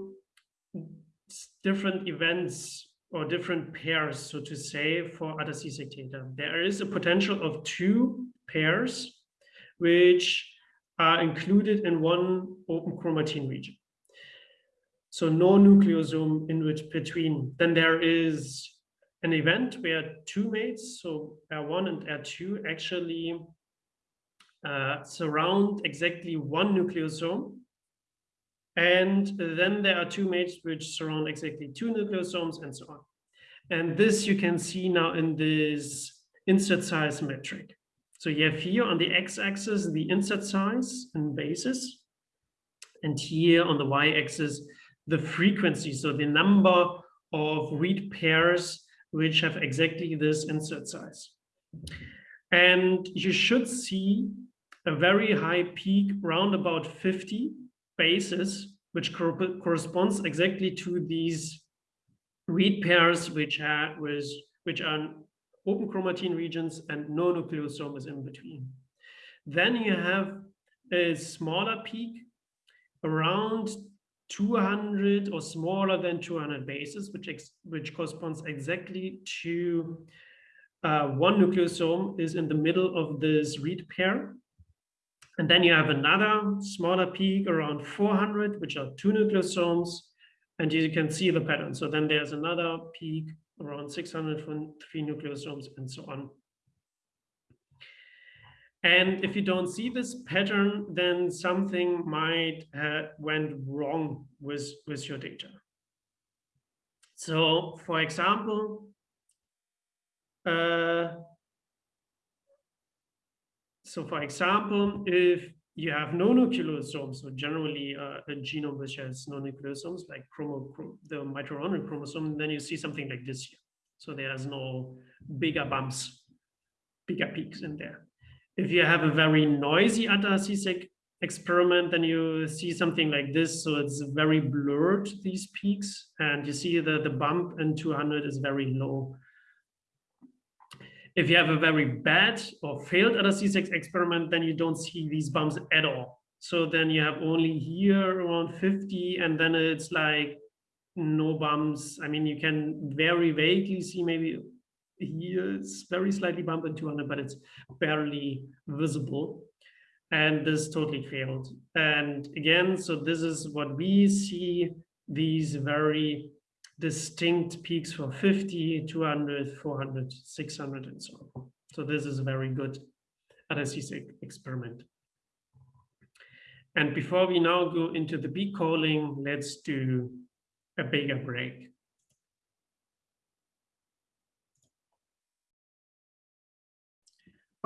different events or different pairs, so to say, for ATAC-SEQ data. There is a potential of two pairs which are included in one open chromatin region. So no nucleosome in which between. Then there is an event where two mates, so R1 and R2, actually uh, surround exactly one nucleosome and then there are two mates which surround exactly two nucleosomes and so on. And this you can see now in this insert size metric. So you have here on the x-axis the insert size and basis, and here on the y-axis the frequency, so the number of read pairs which have exactly this insert size. And you should see a very high peak round about 50 basis, which corresponds exactly to these read pairs which are with which are open chromatin regions and no nucleosomes in between. Then you have a smaller peak around 200 or smaller than 200 bases, which which corresponds exactly to uh, one nucleosome is in the middle of this read pair. And then you have another smaller peak around 400, which are two nucleosomes, and you can see the pattern. So then there's another peak around 600 for three nucleosomes and so on. And if you don't see this pattern, then something might have went wrong with, with your data. So for example, uh, so for example, if you have no nucleosomes, so generally uh, a genome which has no nucleosomes, like chromo, the mitochondrial chromosome, then you see something like this here. So there's no bigger bumps, bigger peaks in there. If you have a very noisy ATAC-SEQ experiment, then you see something like this. So it's very blurred, these peaks, and you see that the bump in 200 is very low. If you have a very bad or failed ATAC-SEQ experiment, then you don't see these bumps at all. So then you have only here around 50, and then it's like no bumps. I mean, you can very vaguely see maybe here it's very slightly bumped in 200, but it's barely visible. And this totally failed. And again, so this is what we see, these very distinct peaks for 50, 200, 400, 600, and so on. So this is a very good ATAC-SEQ experiment. And before we now go into the peak calling, let's do a bigger break.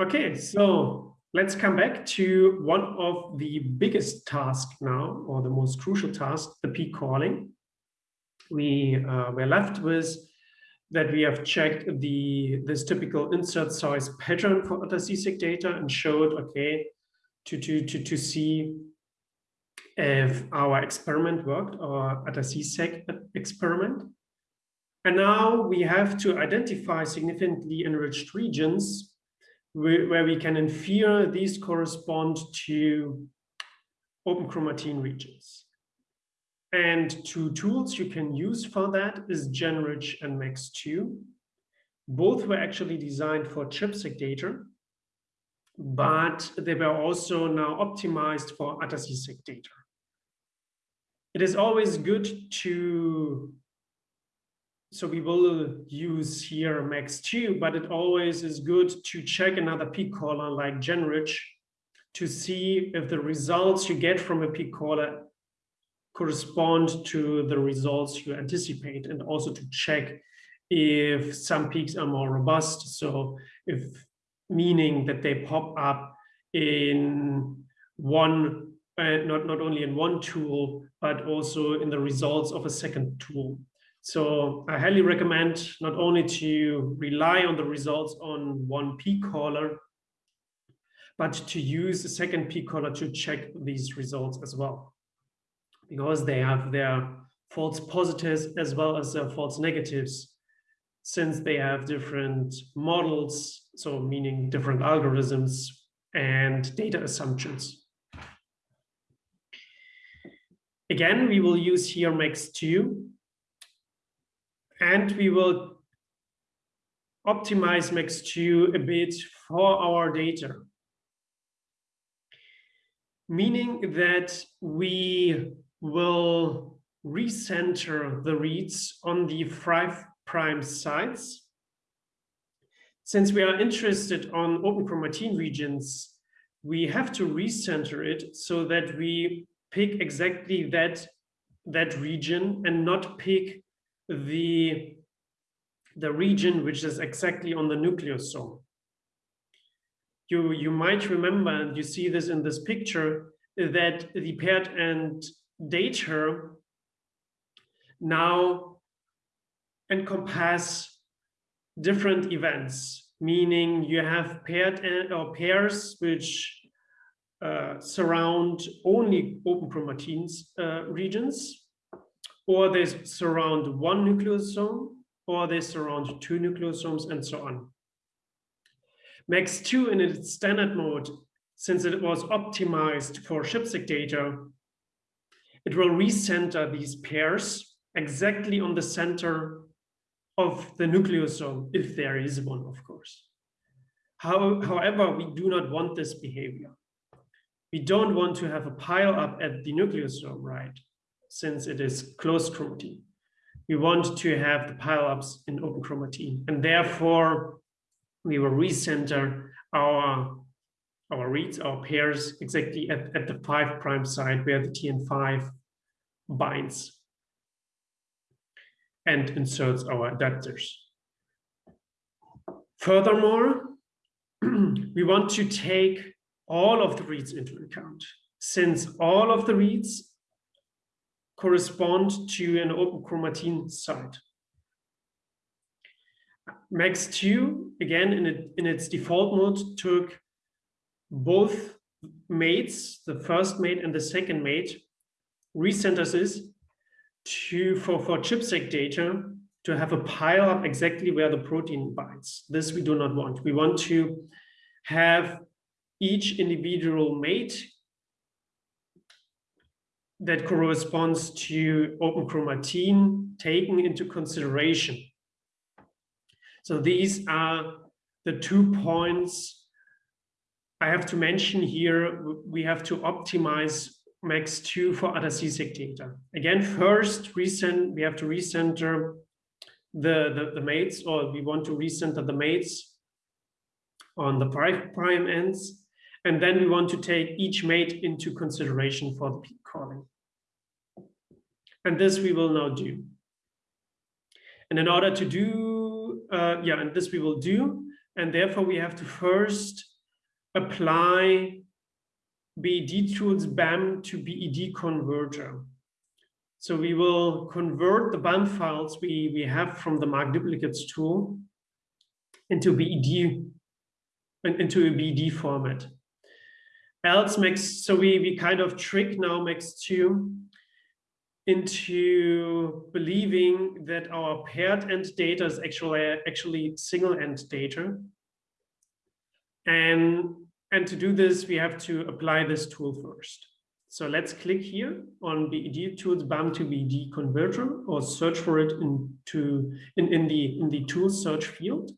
Okay, so let's come back to one of the biggest tasks now, or the most crucial task, the peak calling. We uh, were left with that we have checked the this typical insert size pattern for ATAC-SEQ data and showed, okay, to, to, to, to see if our experiment worked, or ATAC-SEQ experiment. And now we have to identify significantly enriched regions where we can infer these correspond to open chromatin regions. And two tools you can use for that is Genrich and MACS2. Both were actually designed for ChIP-seq data, but they were also now optimized for ATAC-seq data. It is always good to so we will use here MACS2, but it always is good to check another peak caller like Genrich to see if the results you get from a peak caller correspond to the results you anticipate and also to check if some peaks are more robust. So if meaning that they pop up in one, uh, not, not only in one tool, but also in the results of a second tool. So I highly recommend not only to rely on the results on one peak caller, but to use a second peak caller to check these results as well. Because they have their false positives as well as their false negatives, since they have different models, so meaning different algorithms and data assumptions. Again, we will use here MACS2 and we will optimize MACS2 a bit for our data. Meaning that we will recenter the reads on the five prime sites. Since we are interested on open chromatin regions, we have to recenter it so that we pick exactly that, that region and not pick the, the region which is exactly on the nucleosome. You, you might remember, and you see this in this picture, that the paired end data now encompass different events, meaning you have paired or pairs which uh, surround only open chromatin uh, regions, or they surround one nucleosome, or they surround two nucleosomes, and so on. MACS2 in its standard mode, since it was optimized for ChIP-seq data, it will recenter these pairs exactly on the center of the nucleosome, if there is one, of course. How, however, we do not want this behavior. We don't want to have a pile up at the nucleosome, right? since it is closed chromatin. We want to have the pile ups in open chromatin, and therefore we will recenter our our reads, our pairs exactly at, at the five prime site where the TN5 binds and inserts our adapters. Furthermore, we want to take all of the reads into account. Since all of the reads correspond to an open chromatin site. MACS2, again, in, it, in its default mode, took both mates, the first mate and the second mate, recenters this to, for, for ChIP-seq data to have a pile up exactly where the protein binds. This we do not want. We want to have each individual mate that corresponds to open chromatin taken into consideration. So these are the two points I have to mention here. We have to optimize MACS2 for ATAC-seq data. Again, first recent, we have to recenter the, the, the mates, or we want to recenter the mates on the prime ends. And then we want to take each mate into consideration for the peak calling. And this we will now do. And in order to do, uh, yeah, and this we will do, and therefore we have to first apply BED tools BAM to BED converter. So we will convert the BAM files we, we have from the mark duplicates tool into BED, into a BED format. Else makes, so we, we kind of trick now MACS2 into believing that our paired end data is actually actually single end data. And, and to do this, we have to apply this tool first. So let's click here on BED tools BAM to BED converter or search for it into in, in the in the tool search field.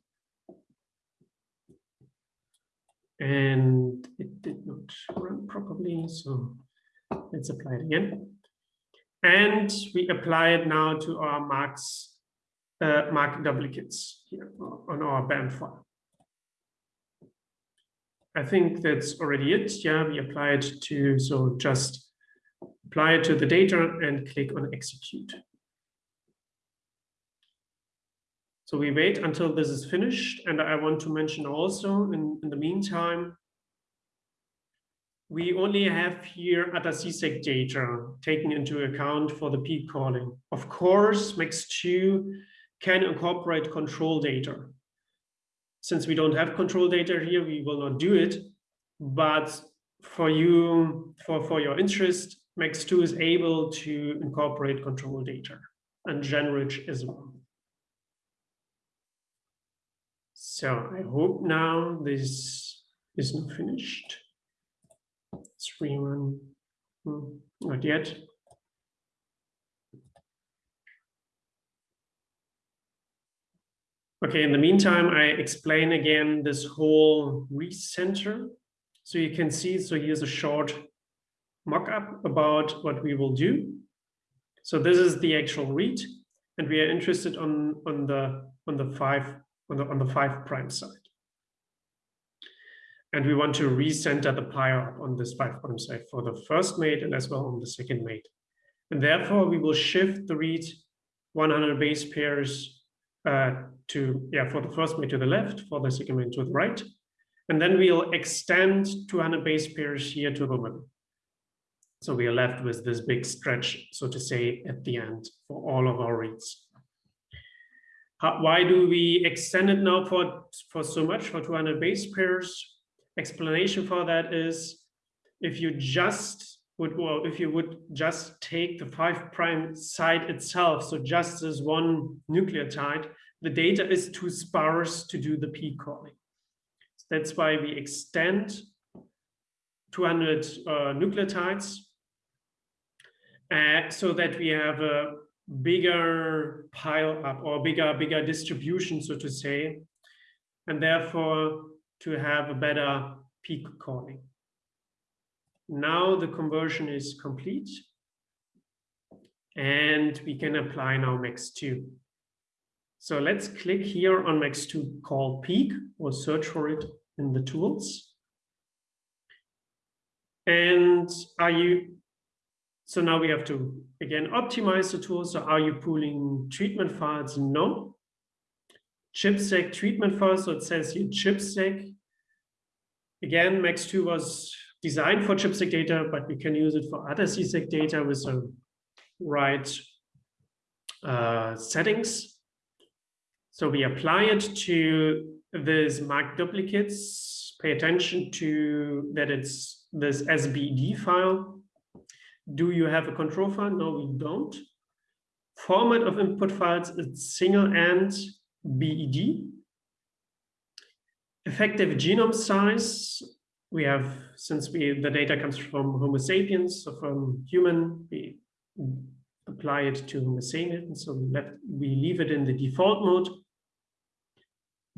And it did not run properly, so let's apply it again. And we apply it now to our marks, uh, mark duplicates here on our BAM file. I think that's already it. Yeah, we apply it to, so just apply it to the data and click on execute. So we wait until this is finished. And I want to mention also in, in the meantime, we only have here ATAC-seq data taken into account for the peak calling. Of course, MACS2 can incorporate control data. Since we don't have control data here, we will not do it. But for you, for, for your interest, MACS2 is able to incorporate control data and Genrich as well. So I hope now this is not finished. Let's rerun. Hmm, not yet. Okay, in the meantime, I explain again this whole recenter. So you can see, so here's a short mock-up about what we will do. So this is the actual read, and we are interested on, on the on the five on the on the five prime side. And we want to recenter the PIR on this five prime side for the first mate and as well on the second mate. And therefore we will shift the read 100 base pairs Uh, to, yeah, for the first mate to the left, for the second mate to the right. And then we'll extend 200 base pairs here to the middle. So we are left with this big stretch, so to say, at the end for all of our reads. How, why do we extend it now for, for so much, for 200 base pairs? Explanation for that is if you just would, well, if you would just take the five prime site itself, so just as one nucleotide, the data is too sparse to do the peak calling. That's why we extend 200 uh, nucleotides uh, so that we have a bigger pile up or bigger, bigger distribution, so to say, and therefore to have a better peak calling. Now the conversion is complete and we can apply now MACS2. So let's click here on MACS2 call peak or search for it in the tools. And are you, so now we have to again optimize the tool. So are you pooling treatment files? No. ChIP-seq treatment files, so it says here ChIP-seq. Again, MACS2 was designed for ChIP-seq data, but we can use it for ATAC-seq data with the right uh, settings. So we apply it to this mark duplicates, pay attention to that it's this SBD file. Do you have a control file? No, we don't. Format of input files it's single end BED. Effective genome size, we have, since we the data comes from Homo sapiens, so from human, we apply it to Homo sapiens, so we, let, we leave it in the default mode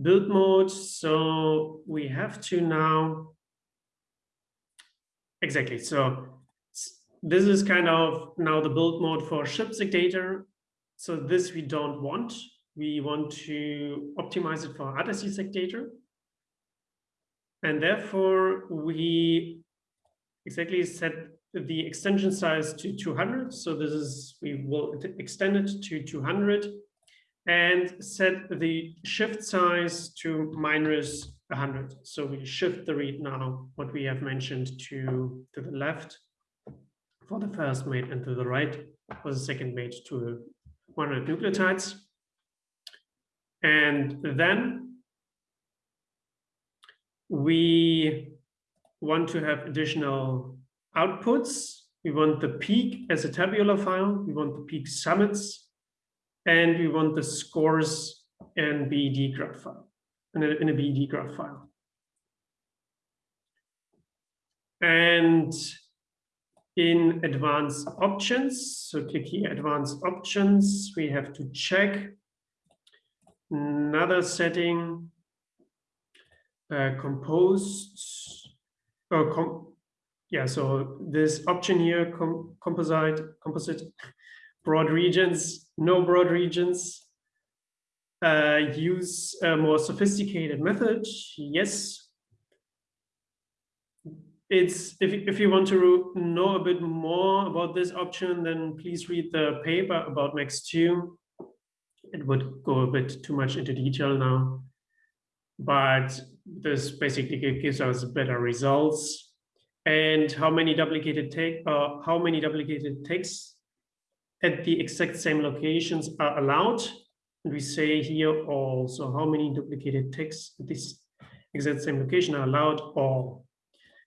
build mode. So we have to now, exactly. So this is kind of now the build mode for ChIP-seq data. So this we don't want. We want to optimize it for ATAC-seq data. And therefore we exactly set the extension size to 200. So this is, we will extend it to 200 and set the shift size to minus 100. So we shift the read now, what we have mentioned to, to the left for the first mate and to the right for the second mate to 100 nucleotides. And then we want to have additional outputs. We want the peak as a tabular file. We want the peak summits. And we want the scores in BED graph file, in a, in a graph file. And in advanced options, so click here, advanced options, we have to check another setting, uh, composed, or com yeah, so this option here, com composite, composite, broad regions, no broad regions, uh, use a more sophisticated method, yes. It's if, if you want to know a bit more about this option, then please read the paper about MACS2. It would go a bit too much into detail now, but this basically gives us better results and how many duplicated take uh, how many duplicated takes at the exact same locations are allowed. And we say here also how many duplicated takes at this exact same location are allowed all.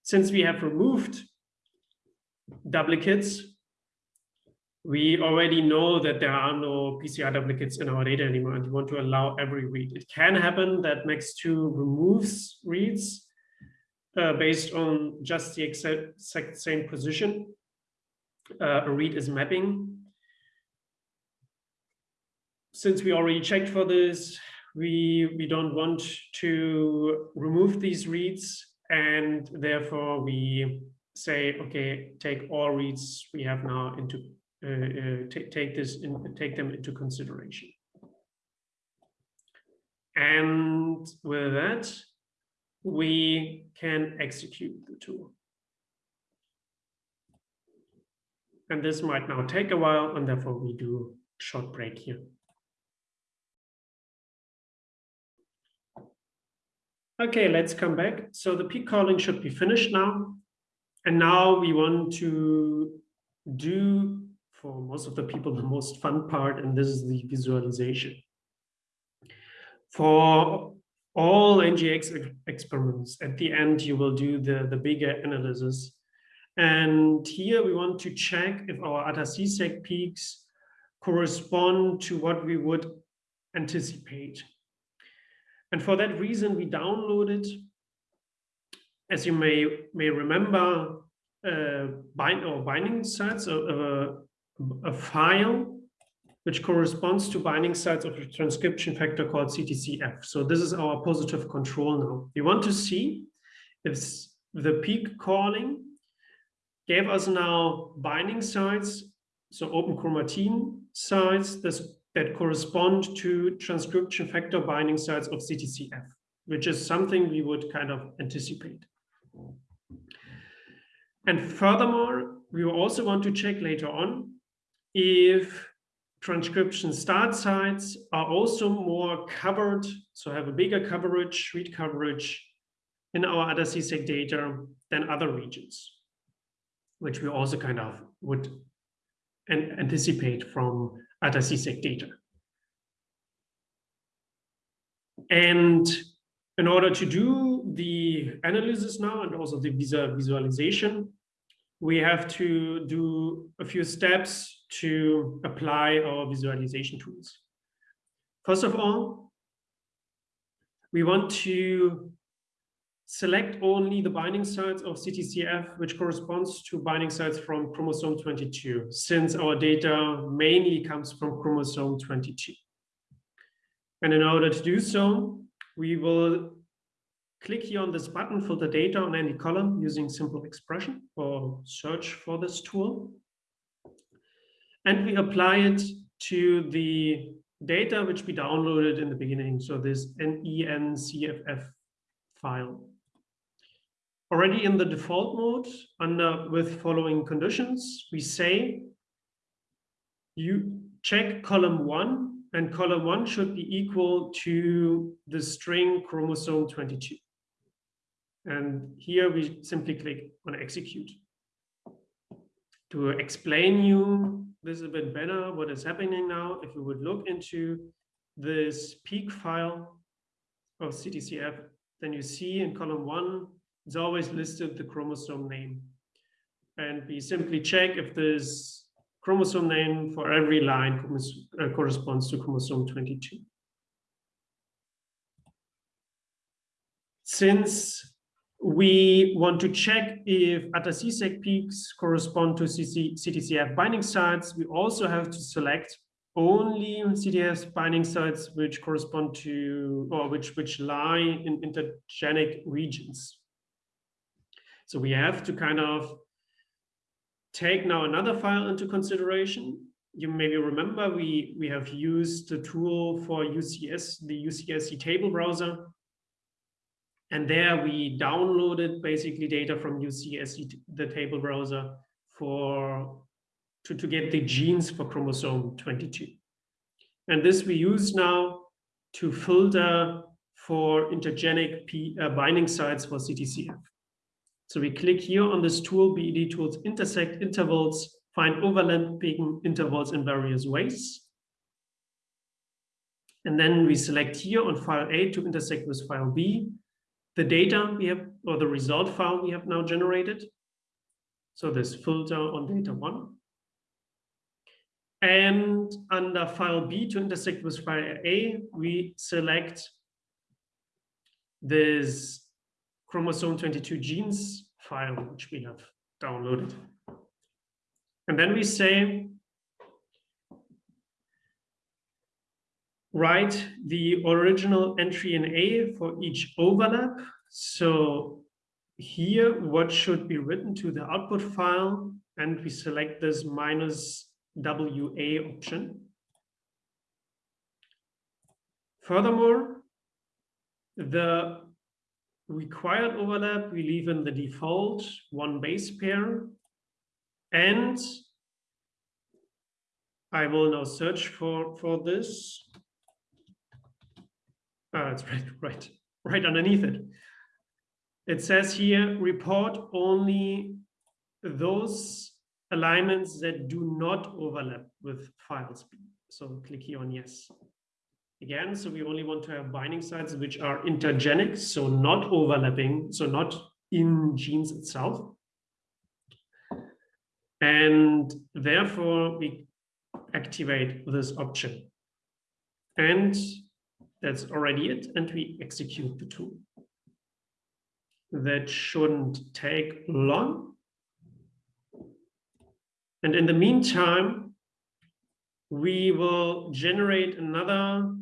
Since we have removed duplicates, we already know that there are no PCR duplicates in our data anymore and we want to allow every read. It can happen that MACS2 removes reads uh, based on just the exact same position. Uh, a read is mapping. Since we already checked for this, we, we don't want to remove these reads and therefore we say, okay, take all reads we have now into, uh, uh take this in, take them into consideration. And with that, we can execute the tool. And this might now take a while, and therefore we do short break here. Okay, let's come back. So the peak calling should be finished now. And now we want to do, for most of the people, the most fun part, and this is the visualization. For all NGS experiments, at the end, you will do the, the bigger analysis. And here we want to check if our ATAC-seq peaks correspond to what we would anticipate. And for that reason, we downloaded, as you may, may remember, uh, bind or binding sites, a, a, a file which corresponds to binding sites of a transcription factor called CTCF. So this is our positive control now. We want to see if the peak calling gave us now binding sites, so open chromatin sites this, that correspond to transcription factor binding sites of CTCF, which is something we would kind of anticipate. And furthermore, we will also want to check later on if transcription start sites are also more covered, so have a bigger coverage, read coverage in our ATAC-seq data than other regions, which we also kind of would anticipate from ATAC-seq data. And in order to do the analysis now and also the visa visualization, we have to do a few steps to apply our visualization tools. First of all, we want to select only the binding sites of CTCF, which corresponds to binding sites from chromosome 22, since our data mainly comes from chromosome 22. And in order to do so, we will click here on this button, filter data on any column using simple expression or search for this tool. And we apply it to the data which we downloaded in the beginning. So this NENCFF file. Already in the default mode under with following conditions, we say you check column one and column one should be equal to the string chromosome 22. And here we simply click on execute. To explain you this a bit better, what is happening now, if you would look into this peak file of CTCF, then you see in column one, it's always listed the chromosome name. And we simply check if this chromosome name for every line uh, corresponds to chromosome 22. Since we want to check if ATAC-seq peaks correspond to CTCF binding sites, we also have to select only CTCF binding sites which correspond to or which which lie in intergenic regions. So we have to kind of take now another file into consideration. You maybe remember we, we have used the tool for UCS, the UCSC table browser. And there we downloaded basically data from UCSC, the table browser, for to, to get the genes for chromosome 22. And this we use now to filter for intergenic P, uh, binding sites for CTCF. So we click here on this tool, BED tools intersect intervals, find overlapping intervals in various ways. And then we select here on file A to intersect with file B, the data we have, or the result file we have now generated. So this filter on data one. And under file B to intersect with file A, we select this chromosome 22 genes file, which we have downloaded. And then we say, write the original entry in A for each overlap. So here, what should be written to the output file? And we select this minus WA option. Furthermore, the required overlap, we leave in the default one base pair. And I will now search for, for this. Ah, it's right, right, right underneath it. It says here, report only those alignments that do not overlap with files. So click here on yes. Again, so we only want to have binding sites which are intergenic, so not overlapping, so not in genes itself. And therefore, we activate this option. And that's already it. And we execute the tool. That shouldn't take long. And in the meantime, we will generate another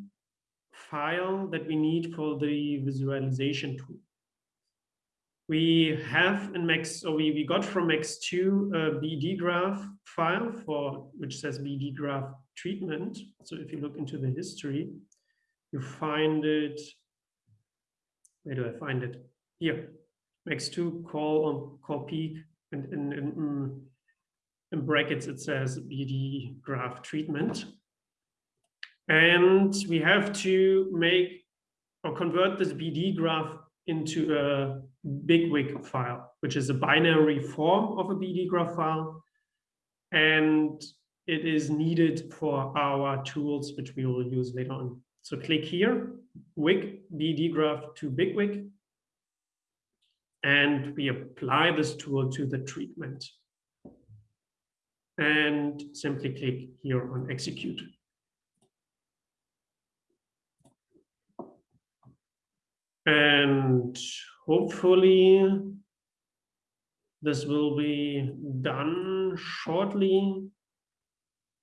file that we need for the visualization tool. We have in MACS, so we, we got from MACS2 a bedGraph file for which says bedGraph treatment. So if you look into the history, you find it. Where do I find it? Here, MACS2 call on call peak and in, in, in, in brackets it says bedGraph treatment. And we have to make or convert this bedGraph into a BigWig file, which is a binary form of a bedGraph file. And it is needed for our tools, which we will use later on. So click here, Wig bedGraph to BigWig. And we apply this tool to the treatment. And simply click here on execute. And hopefully this will be done shortly.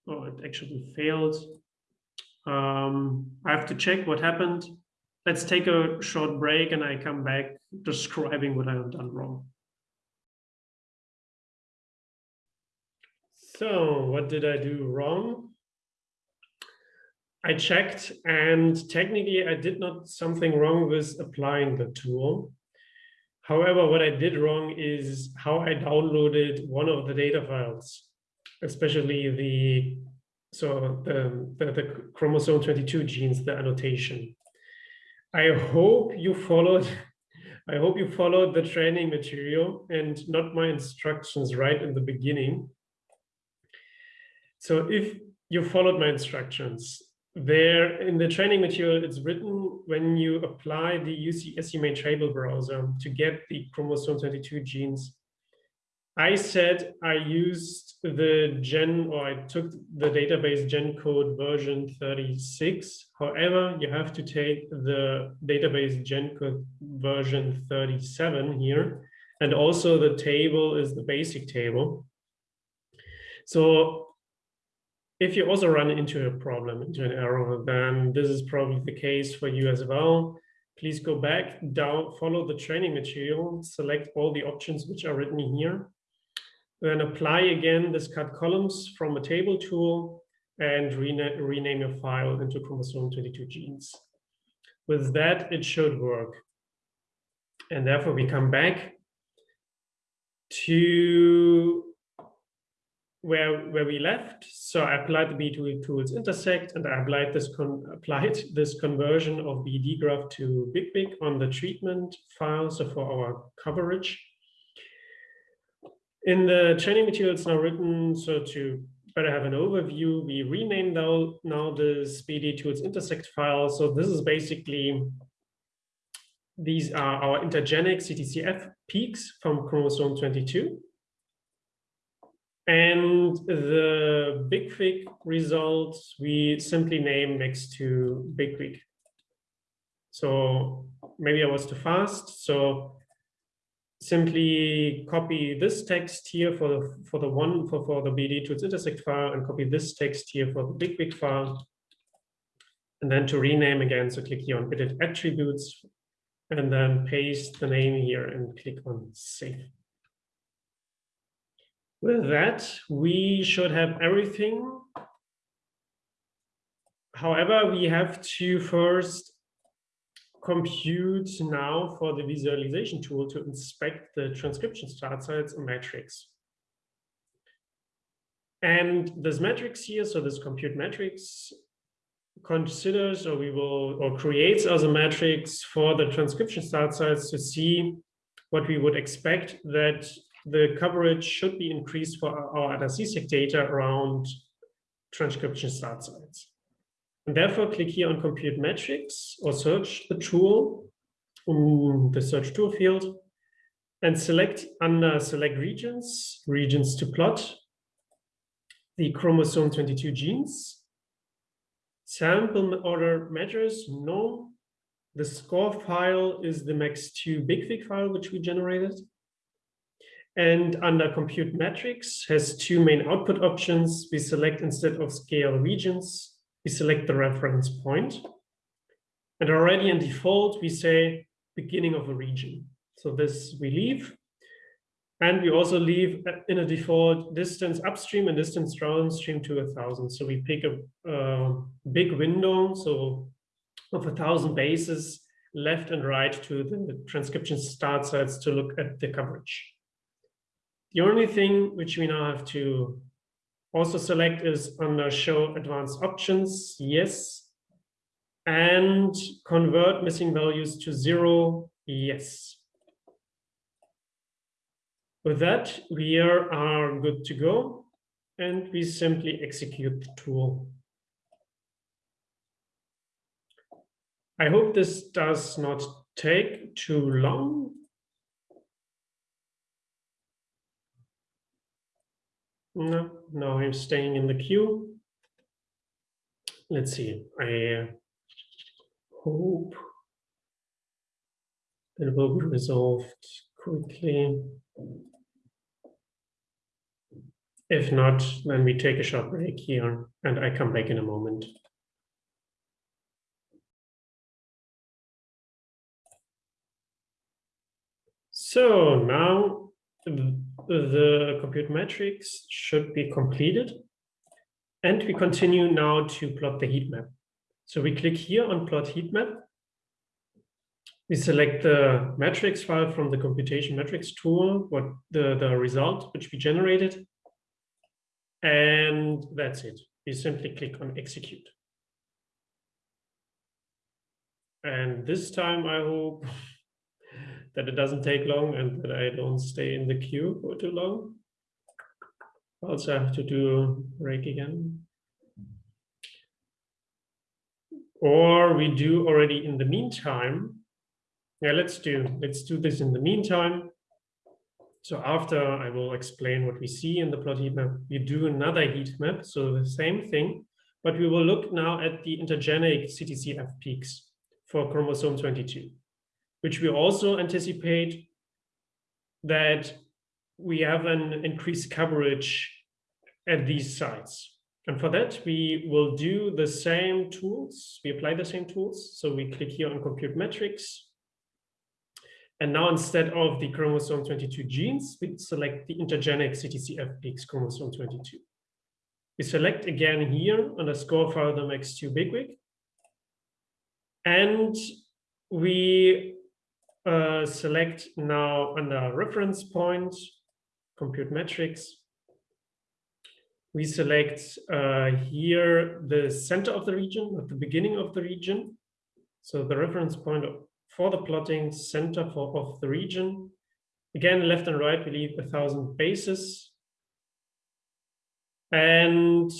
Oh, it actually failed. Um, I have to check what happened. Let's take a short break and I come back describing what I have done wrong. So what did I do wrong? I checked and technically I did not something wrong with applying the tool. However, what I did wrong is how I downloaded one of the data files, especially the so the, the, the chromosome 22 genes, the annotation. I hope you followed I hope you followed the training material and not my instructions right in the beginning. So if you followed my instructions, there in the training material, it's written when you apply the UC SUMate table browser to get the chromosome 22 genes. I said I used the gen or I took the database GENCODE version 36. However, you have to take the database GENCODE version 37 here. And also the table is the basic table. So if you also run into a problem, into an error, then this is probably the case for you as well. Please go back, down, follow the training material, select all the options which are written here, then apply again this cut columns from a table tool and rena rename your file into chromosome 22 genes. With that, it should work. And therefore we come back to where where we left. So I applied the B2 tools intersect and I applied this con applied this conversion of bedGraph to BigWig on the treatment file, so for our coverage. In the training materials now written, so to better have an overview, we renamed now, now this BED tools intersect file. So this is basically these are our intergenic CTCF peaks from chromosome 22. And the BigWig results we simply name next to BigWig. So maybe I was too fast. So simply copy this text here for the for the one for, for the BD to tools intersect file and copy this text here for the BigWig file. And then to rename again, so click here on edit attributes and then paste the name here and click on save. With that, we should have everything. However, we have to first compute now for the visualization tool to inspect the transcription start sites matrix. And this matrix here, so this compute matrix considers or we will or creates as a matrix for the transcription start sites to see what we would expect that the coverage should be increased for our ATAC-seq data around transcription start sites. And therefore, click here on Compute metrics or search the tool in the search tool field and select under Select Regions, Regions to plot the chromosome 22 genes. Sample order matters, no. The score file is the MACS2 BigWig file, which we generated. And under compute metrics has two main output options. We select instead of scale regions, we select the reference point. And already in default, we say beginning of a region. So this we leave. And we also leave uh, in a default distance upstream and distance downstream to a thousand. So we pick a, a big window, so of a thousand bases left and right to the transcription start sites to look at the coverage. The only thing which we now have to also select is under show advanced options, yes. And convert missing values to zero, yes. With that, we are good to go and we simply execute the tool. I hope this does not take too long. No, no, I'm staying in the queue. Let's see. I uh, hope it will be resolved quickly. If not, then we take a short break here and I come back in a moment. So now the compute matrix should be completed. And we continue now to plot the heat map. So we click here on plot heat map. we select the metrics file from the computation metrics tool, what the, the result which we generated. And that's it. We simply click on execute. And this time I hope that it doesn't take long and that I don't stay in the queue for too long. Also have to do rake again. Or we do already in the meantime. Yeah, let's do let's do this in the meantime. So after I will explain what we see in the plot heat map, we do another heat map. So the same thing, but we will look now at the intergenic CTCF peaks for chromosome 22, which we also anticipate that we have an increased coverage at these sites. And for that, we will do the same tools. We apply the same tools. So we click here on compute metrics. And now instead of the chromosome 22 genes, we select the intergenic CTCF peaks chromosome 22. We select again here underscore file X2 bigwig. And we uh, select now under reference point, compute metrics, we select uh, here the center of the region, at the beginning of the region. So the reference point for the plotting center for, of the region. Again, left and right, we leave a thousand bases. And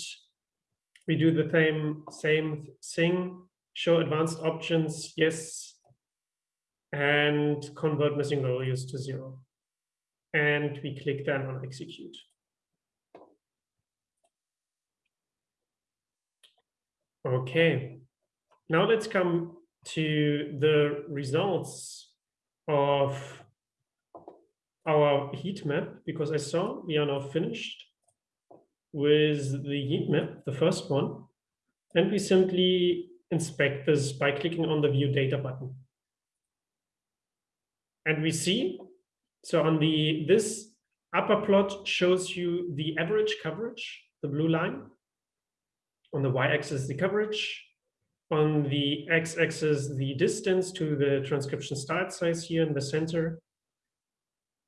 we do the same, same thing, show advanced options, yes, and convert missing values to zero. And we click then on execute. Okay, now let's come to the results of our heat map, because I saw we are now finished with the heat map, the first one, and we simply inspect this by clicking on the view data button. And we see, so on the, this upper plot shows you the average coverage, the blue line, on the y-axis, the coverage. On the x-axis, the distance to the transcription start size here in the center.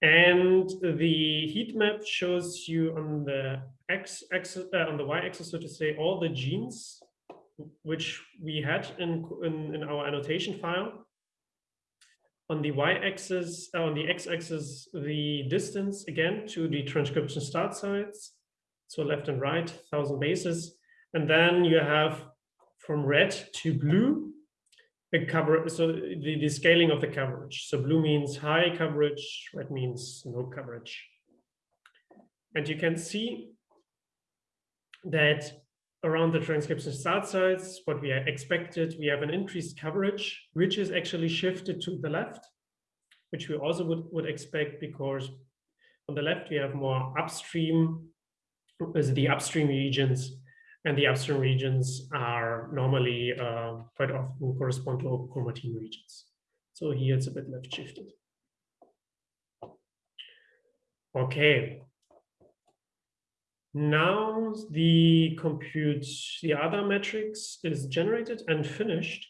And the heat map shows you on the x-axis, uh, on the y-axis, so to say, all the genes which we had in, in, in our annotation file. On the y-axis, uh, on the x-axis, the distance again to the transcription start sites. So left and right, 1000 bases. And then you have from red to blue, a cover, so the, the scaling of the coverage. So blue means high coverage, red means no coverage. And you can see that around the transcription start sites, what we expected, we have an increased coverage, which is actually shifted to the left, which we also would, would expect because on the left we have more upstream, the upstream regions and the upstream regions are normally uh, quite often correspond to chromatin regions. So here it's a bit left shifted. Okay. Now the compute, the other metrics is generated and finished.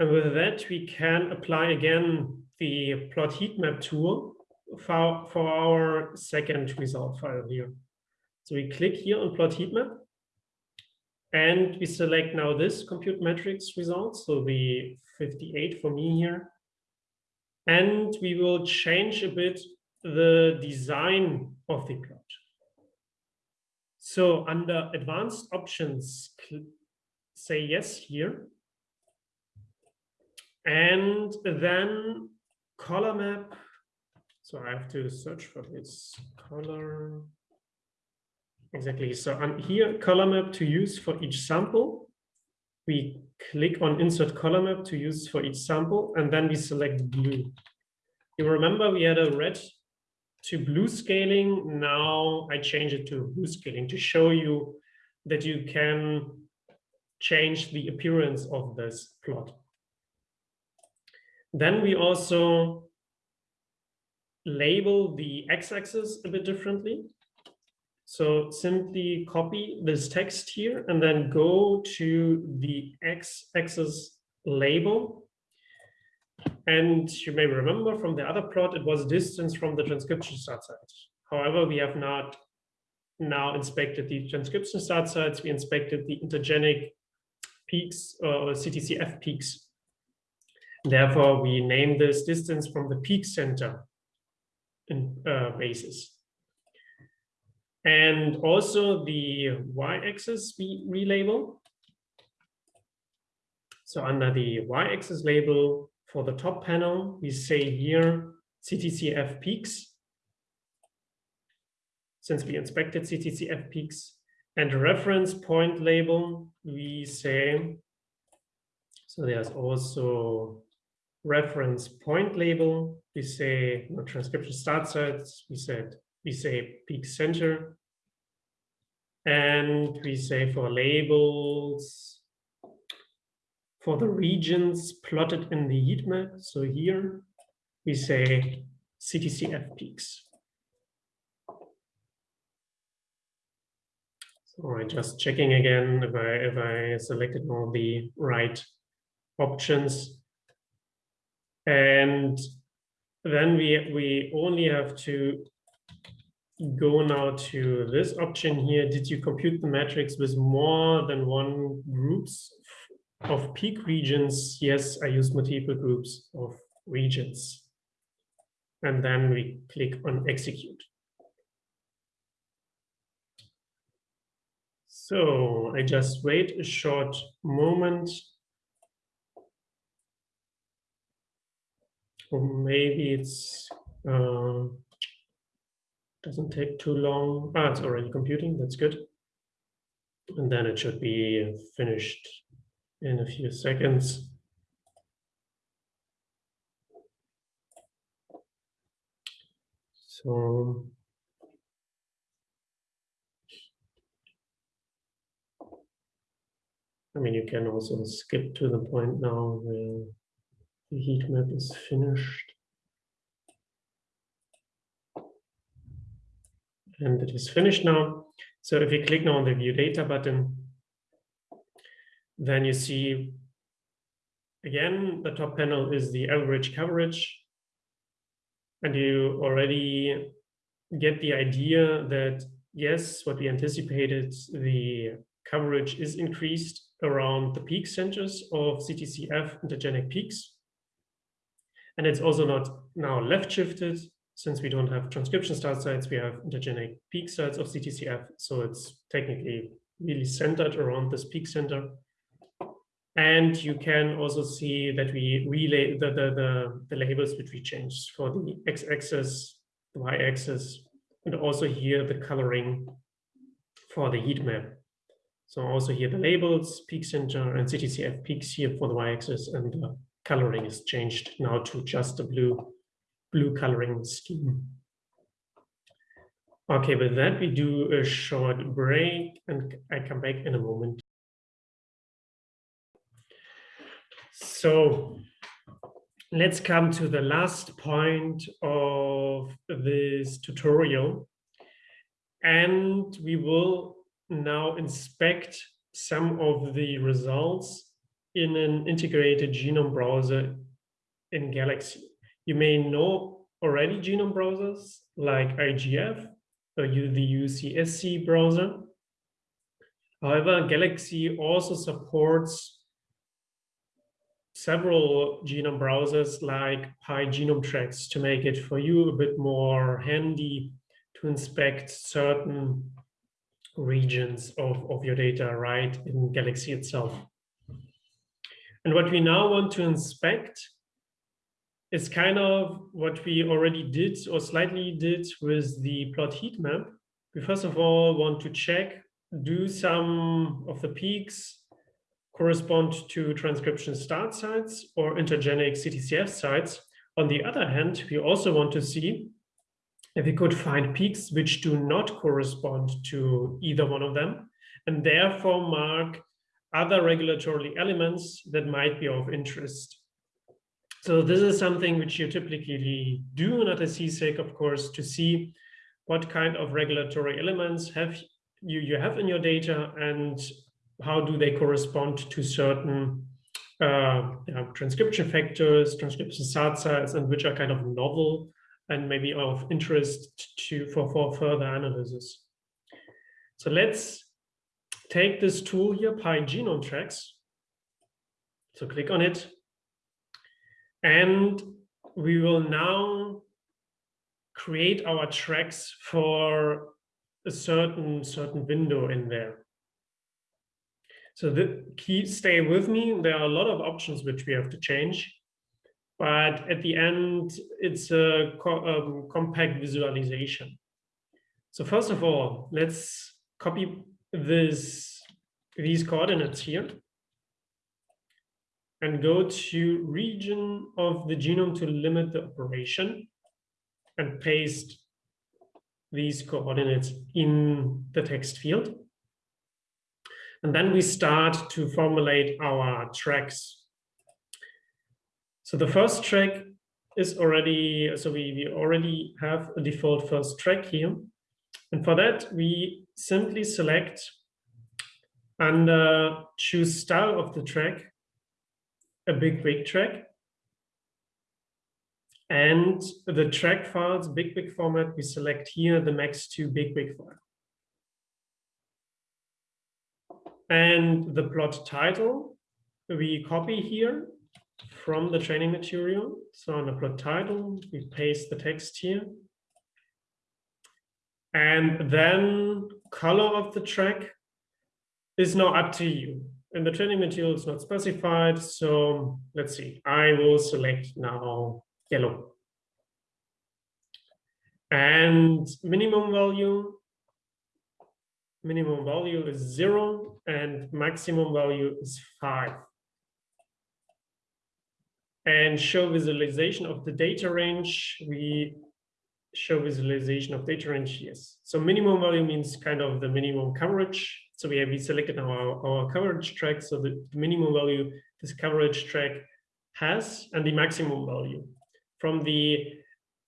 And with that, we can apply again the plot heat map tool for, for our second result file here. So we click here on plot heat map and we select now this compute metrics result, so the 58 for me here. And we will change a bit the design of the plot. So under advanced options, say yes here. And then color map. So I have to search for this color Exactly. So on here, color map to use for each sample. We click on insert color map to use for each sample, and then we select blue. You remember we had a red to blue scaling. Now I change it to blue scaling to show you that you can change the appearance of this plot. Then we also label the x-axis a bit differently. So simply copy this text here and then go to the x-axis label And you may remember from the other plot, it was distance from the transcription start site. However, we have not now inspected the transcription start sites. We inspected the intergenic peaks or CTCF peaks. Therefore, we name this distance from the peak center in uh, basis. And also the y-axis we relabel. So under the y-axis label for the top panel, we say here CTCF peaks. Since we inspected CTCF peaks and reference point label, we say, so there's also reference point label. We say know, transcription start sites. We said we say peak center. And we say for labels, for the regions plotted in the heat map. So here we say CTCF peaks. All right, just checking again if I if I selected all the right options. And then we we only have to go now to this option here. Did you compute the matrix with more than one groups of peak regions? Yes, I use multiple groups of regions. And then we click on execute. So I just wait a short moment. Or maybe it's uh, doesn't take too long. Ah, it's already computing, that's good. And then it should be finished in a few seconds. So I mean, you can also skip to the point now where the heat map is finished. And it is finished now. So if you click now on the view data button, then you see again, the top panel is the average coverage. And you already get the idea that yes, what we anticipated, the coverage is increased around the peak centers of CTCF intergenic peaks. And it's also not now left shifted since we don't have transcription start sites, we have intergenic peak sites of CTCF. So it's technically really centered around this peak center. And you can also see that we relay the, the, the, the labels which we changed for the x-axis, the y-axis, and also here the coloring for the heat map. So also here the labels, peak center and CTCF peaks here for the y-axis and the coloring is changed now to just a blue, blue coloring scheme. Okay, with that we do a short break and I come back in a moment. So let's come to the last point of this tutorial. And we will now inspect some of the results in an integrated genome browser in Galaxy. You may know already genome browsers like IGV or uh, the UCSC browser. However, Galaxy also supports several genome browsers like PyGenomeTracks to make it for you a bit more handy to inspect certain regions of, of your data right in Galaxy itself. And what we now want to inspect is kind of what we already did or slightly did with the plot heat map. We first of all want to check, do some of the peaks correspond to transcription start sites or intergenic CTCF sites. On the other hand, we also want to see if we could find peaks which do not correspond to either one of them, and therefore mark other regulatory elements that might be of interest. So this is something which you typically do at ATAC-seq, of course, to see what kind of regulatory elements have you, you have in your data and how do they correspond to certain uh, yeah, transcription factors, transcription subsets, and which are kind of novel and maybe of interest to for, for further analysis. So let's take this tool here, PyGenome Tracks. So click on it. And we will now create our tracks for a certain certain window in there. So the key, stay with me. There are a lot of options which we have to change, but at the end, it's a co um, compact visualization. So first of all, let's copy this these coordinates here and go to region of the genome to limit the operation and paste these coordinates in the text field. And then we start to formulate our tracks. So the first track is already, so we, we already have a default first track here. And for that, we simply select under uh, choose style of the track, a bigwig track. And the track files, bigwig format, we select here the MACS2 big, big file. And the plot title, we copy here from the training material. So on the plot title, we paste the text here. And then color of the track is now up to you. And the training material is not specified. So let's see, I will select now yellow. And minimum value, minimum value is zero and maximum value is five. And show visualization of the data range, we show visualization of data range, yes. So minimum value means kind of the minimum coverage. So we have we selected our, our coverage track. So the minimum value this coverage track has and the maximum value from the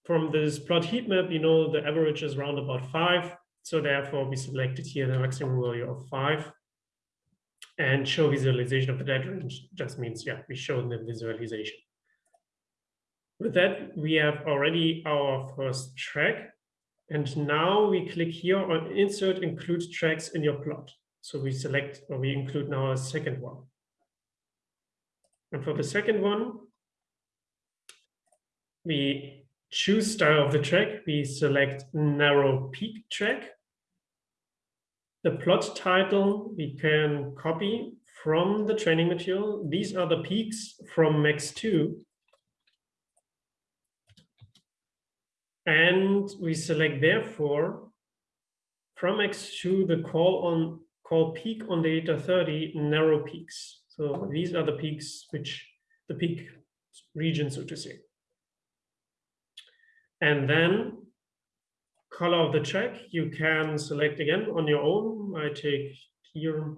from this plot heat map, you know, the average is around about five. So therefore we selected here the maximum value of five and show visualization of the data range just means, yeah, we show the visualization. With that, we have already our first track. And now we click here on insert include tracks in your plot. So we select or we include now a second one. And for the second one, we choose style of the track, we select narrow peak track. The plot title we can copy from the training material. These are the peaks from MACS2. And we select therefore from MACS2 the call on call peak on data 30 narrow peaks. So these are the peaks which the peak region, so to say. And then color of the check, you can select again on your own. I take here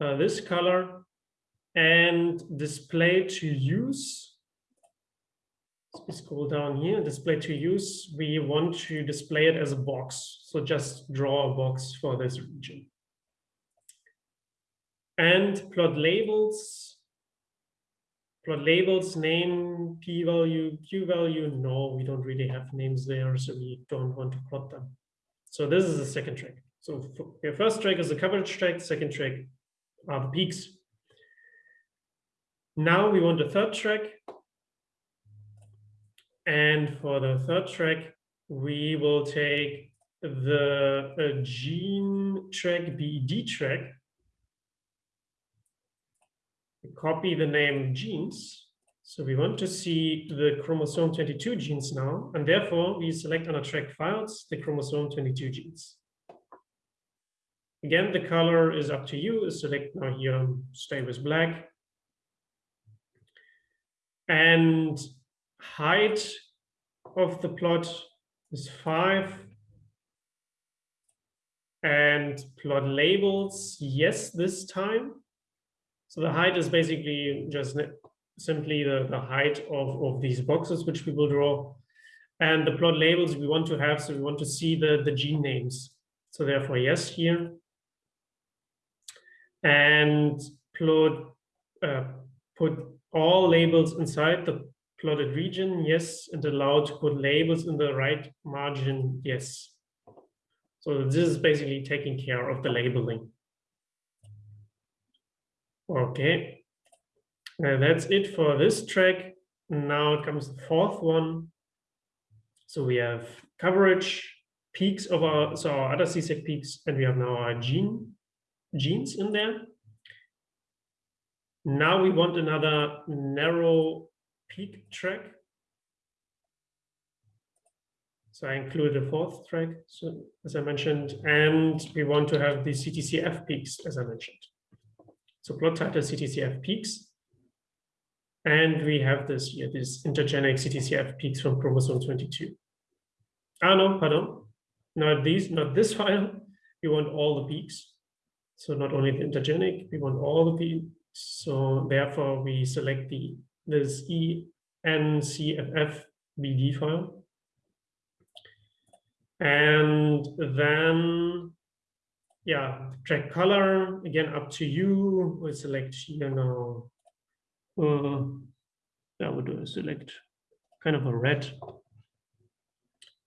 uh, this color and display to use. We scroll down here, display to use. We want to display it as a box. So just draw a box for this region. And plot labels, plot labels, name, p-value, q-value. No, we don't really have names there, so we don't want to plot them. So this is the second track. So your first track is the coverage track, second track are the peaks. Now we want a third track. And for the third track, we will take the uh, gene track, BED track, copy the name genes. So we want to see the chromosome 22 genes now, and therefore we select on our track files the chromosome 22 genes. Again, the color is up to you. Select now here, stay with black. And height of the plot is five. And plot labels, yes, this time. So the height is basically just simply the, the height of, of these boxes, which we will draw. And the plot labels we want to have, so we want to see the, the gene names. So therefore, yes here. And plot, uh, put all labels inside the plotted region, yes, and allowed to put labels in the right margin, yes. So this is basically taking care of the labeling. Okay, and that's it for this track. Now comes the fourth one. So we have coverage, peaks of our, so our ATAC-seq peaks, and we have now our gene, genes in there. Now we want another narrow peak track. So I included a fourth track, so as I mentioned, and we want to have the CTCF peaks, as I mentioned. So plot title CTCF peaks. And we have this here, this intergenic CTCF peaks from chromosome 22. Ah, no, pardon. Not these, not this file. We want all the peaks. So not only the intergenic, we want all the peaks. So therefore we select the this ENCFF BD file. And then, yeah, track color, again, up to you. We select you know, Uh, do a select kind of a red.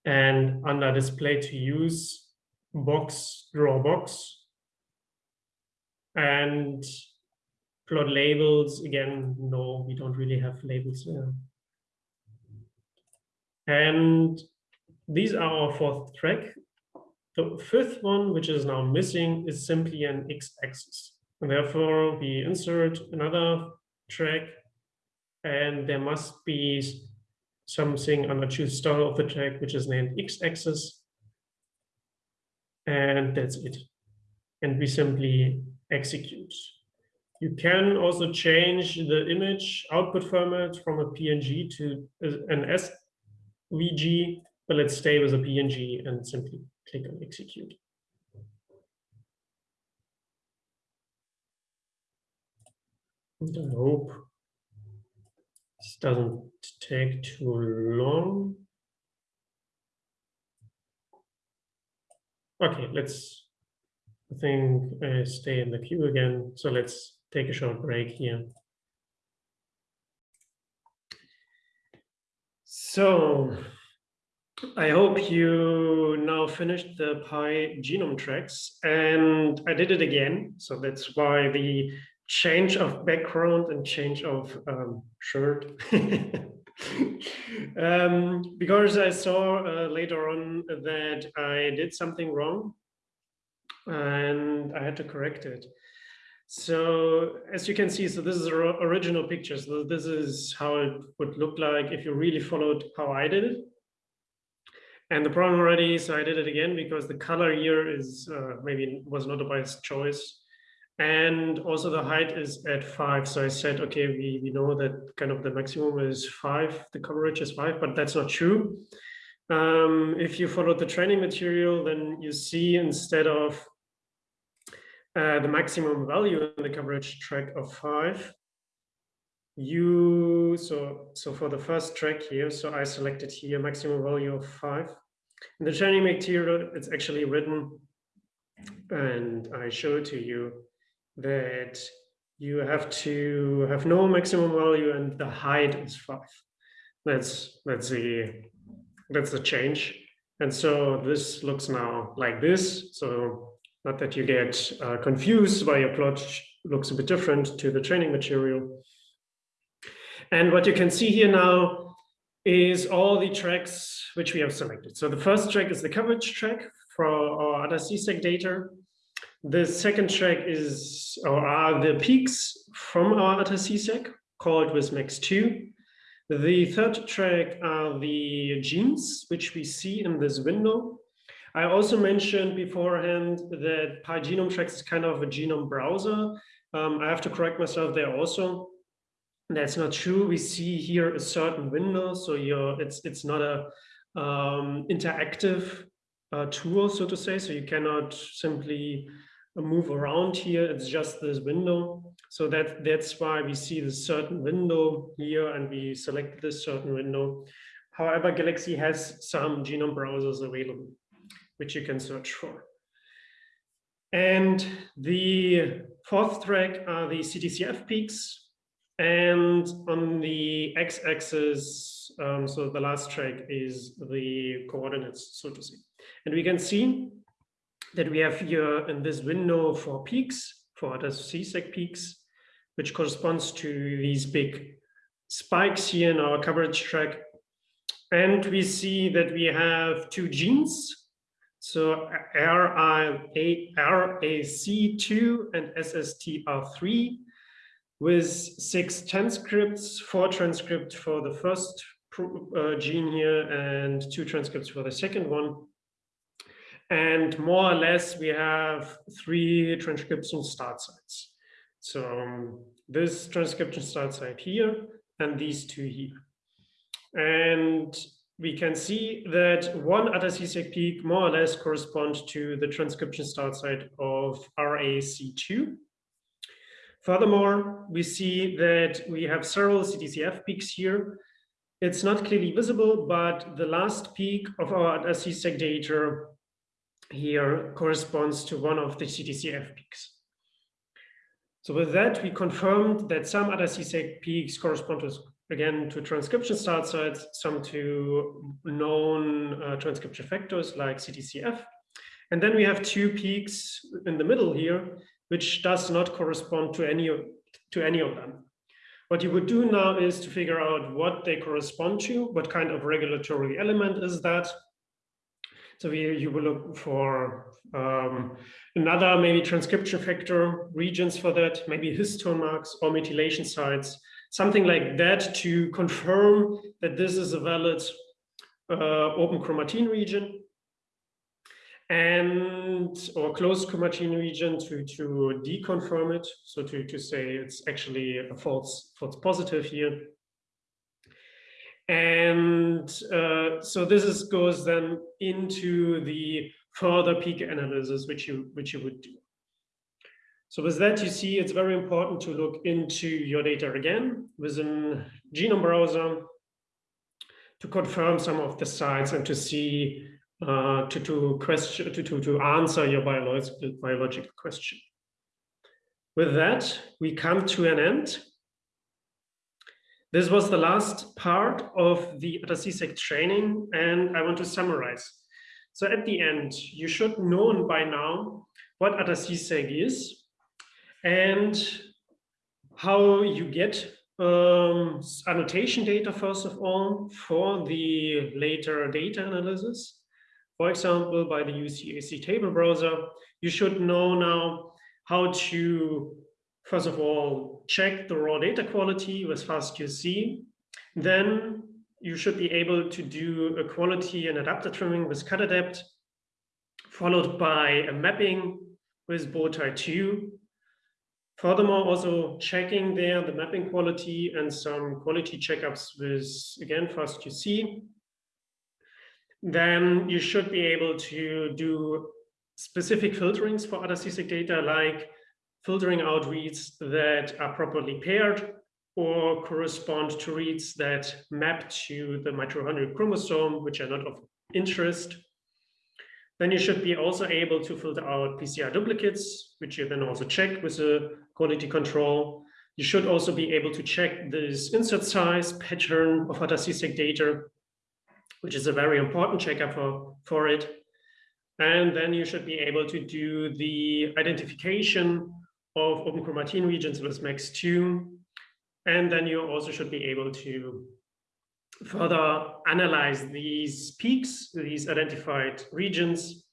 And under display to use, box, draw box. And plot labels, again, no, we don't really have labels there. And these are our fourth track. The fifth one, which is now missing, is simply an x-axis. And therefore, we insert another track, and there must be something on the choose style of the track, which is named x-axis. And that's it. And we simply execute. You can also change the image output format from a PNG to an SVG, but let's stay with a PNG and simply click on execute. And I hope this doesn't take too long. Okay, let's, I think, uh, stay in the queue again. So let's take a short break here. So I hope you now finished the PyGenome tracks and I did it again. So that's why the change of background and change of um, shirt. um, because I saw uh, later on that I did something wrong and I had to correct it. So as you can see, so this is original pictures. So this is how it would look like if you really followed how I did it. And the problem already, so I did it again because the color here is uh, maybe was not a biased choice. And also the height is at five. So I said, okay, we, we know that kind of the maximum is five, the coverage is five, but that's not true. Um, if you follow the training material, then you see instead of uh, the maximum value in the coverage track of five, you, so, so for the first track here, so I selected here maximum value of five. In the training material, it's actually written, and I show to you, that you have to have no maximum value and the height is five. That's, that's the, that's the change. And so this looks now like this. So not that you get uh, confused why your plot looks a bit different to the training material. And what you can see here now is all the tracks which we have selected. So the first track is the coverage track for our ATAC-seq data. The second track is or are the peaks from our ATAC-seq called with MACS2. The third track are the genes, which we see in this window. I also mentioned beforehand that PyGenome Tracks is kind of a genome browser. Um, I have to correct myself there also. That's not true. We see here a certain window, so you're, it's it's not a um, interactive uh, tool, so to say. So you cannot simply move around here. It's just this window. So that that's why we see this certain window here, and we select this certain window. However, Galaxy has some genome browsers available which you can search for. And the fourth track are the CTCF peaks. And on the x-axis, um, so the last track is the coordinates, so to say. And we can see that we have here in this window four peaks, four ATAC-seq peaks, which corresponds to these big spikes here in our coverage track. And we see that we have two genes. So RAC2 and SSTR3 with six transcripts, four transcripts for the first uh, gene here and two transcripts for the second one. And more or less, we have three transcription start sites. So um, this transcription start site here and these two here. And we can see that one ATAC-seq peak more or less corresponds to the transcription start site of RAC2. Furthermore, we see that we have several CTCF peaks here. It's not clearly visible, but the last peak of our ATAC-seq data here corresponds to one of the CTCF peaks. So with that, we confirmed that some ATAC-seq peaks correspond to, again, to transcription start sites, some to known uh, transcription factors like CTCF. And then we have two peaks in the middle here, which does not correspond to any of, to any of them. What you would do now is to figure out what they correspond to, what kind of regulatory element is that. So we, you will look for um, another maybe transcription factor regions for that, maybe histone marks or methylation sites, something like that to confirm that this is a valid uh, open chromatin region and or closed chromatin region to to deconfirm it. So to to say it's actually a false false positive here. And uh, so this is goes then into the further peak analysis which you which you would do. So with that you see it's very important to look into your data again within genome browser to confirm some of the sites and to see uh, to to question to, to to answer your biological biological question. With that, we come to an end. This was the last part of the ATAC-seq training, and I want to summarize. So at the end, you should know by now what ATAC-seq is and how you get um, annotation data, first of all, for the later data analysis for example, by the UCSC table browser, you should know now how to, first of all, check the raw data quality with FastQC. Then you should be able to do a quality and adapter trimming with cutadapt, followed by a mapping with Bowtie 2. Furthermore, also checking there the mapping quality and some quality checkups with, again, FastQC then you should be able to do specific filterings for ATAC-seq data, like filtering out reads that are properly paired or correspond to reads that map to the mitochondrial chromosome, which are not of interest. Then you should be also able to filter out PCR duplicates, which you then also check with a quality control. You should also be able to check this insert size pattern of ATAC-seq data which is a very important checkup for, for it. And then you should be able to do the identification of open chromatin regions with MACS2. And then you also should be able to further analyze these peaks, these identified regions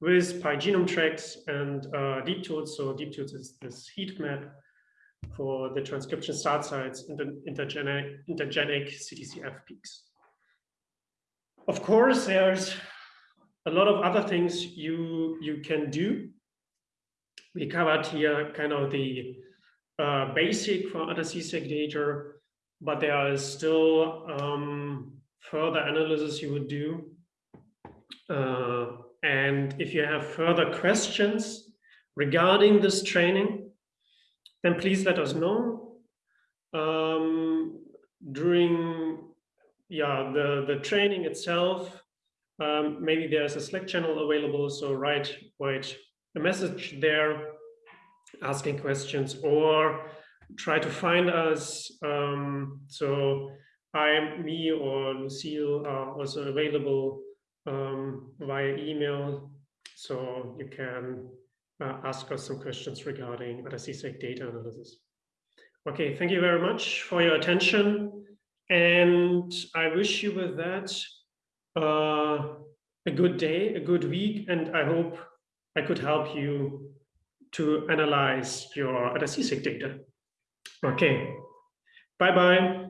with PyGenome tracks and uh, DeepTools. So DeepTools is this heat map for the transcription start sites and the intergenic, intergenic CTCF peaks. Of course, there's a lot of other things you you can do. We covered here kind of the uh, basic for ATAC-seq data, but there is still um, further analysis you would do. Uh, and if you have further questions regarding this training, then please let us know. Um, during yeah, the, the training itself, um, maybe there's a Slack channel available, so write, write a message there asking questions or try to find us. Um, so I'm me or Lucille are also available um, via email. So you can uh, ask us some questions regarding ATAC-seq data analysis. Okay, thank you very much for your attention. And I wish you with that uh, a good day, a good week, and I hope I could help you to analyze your ATAC-seq data. Okay, bye-bye.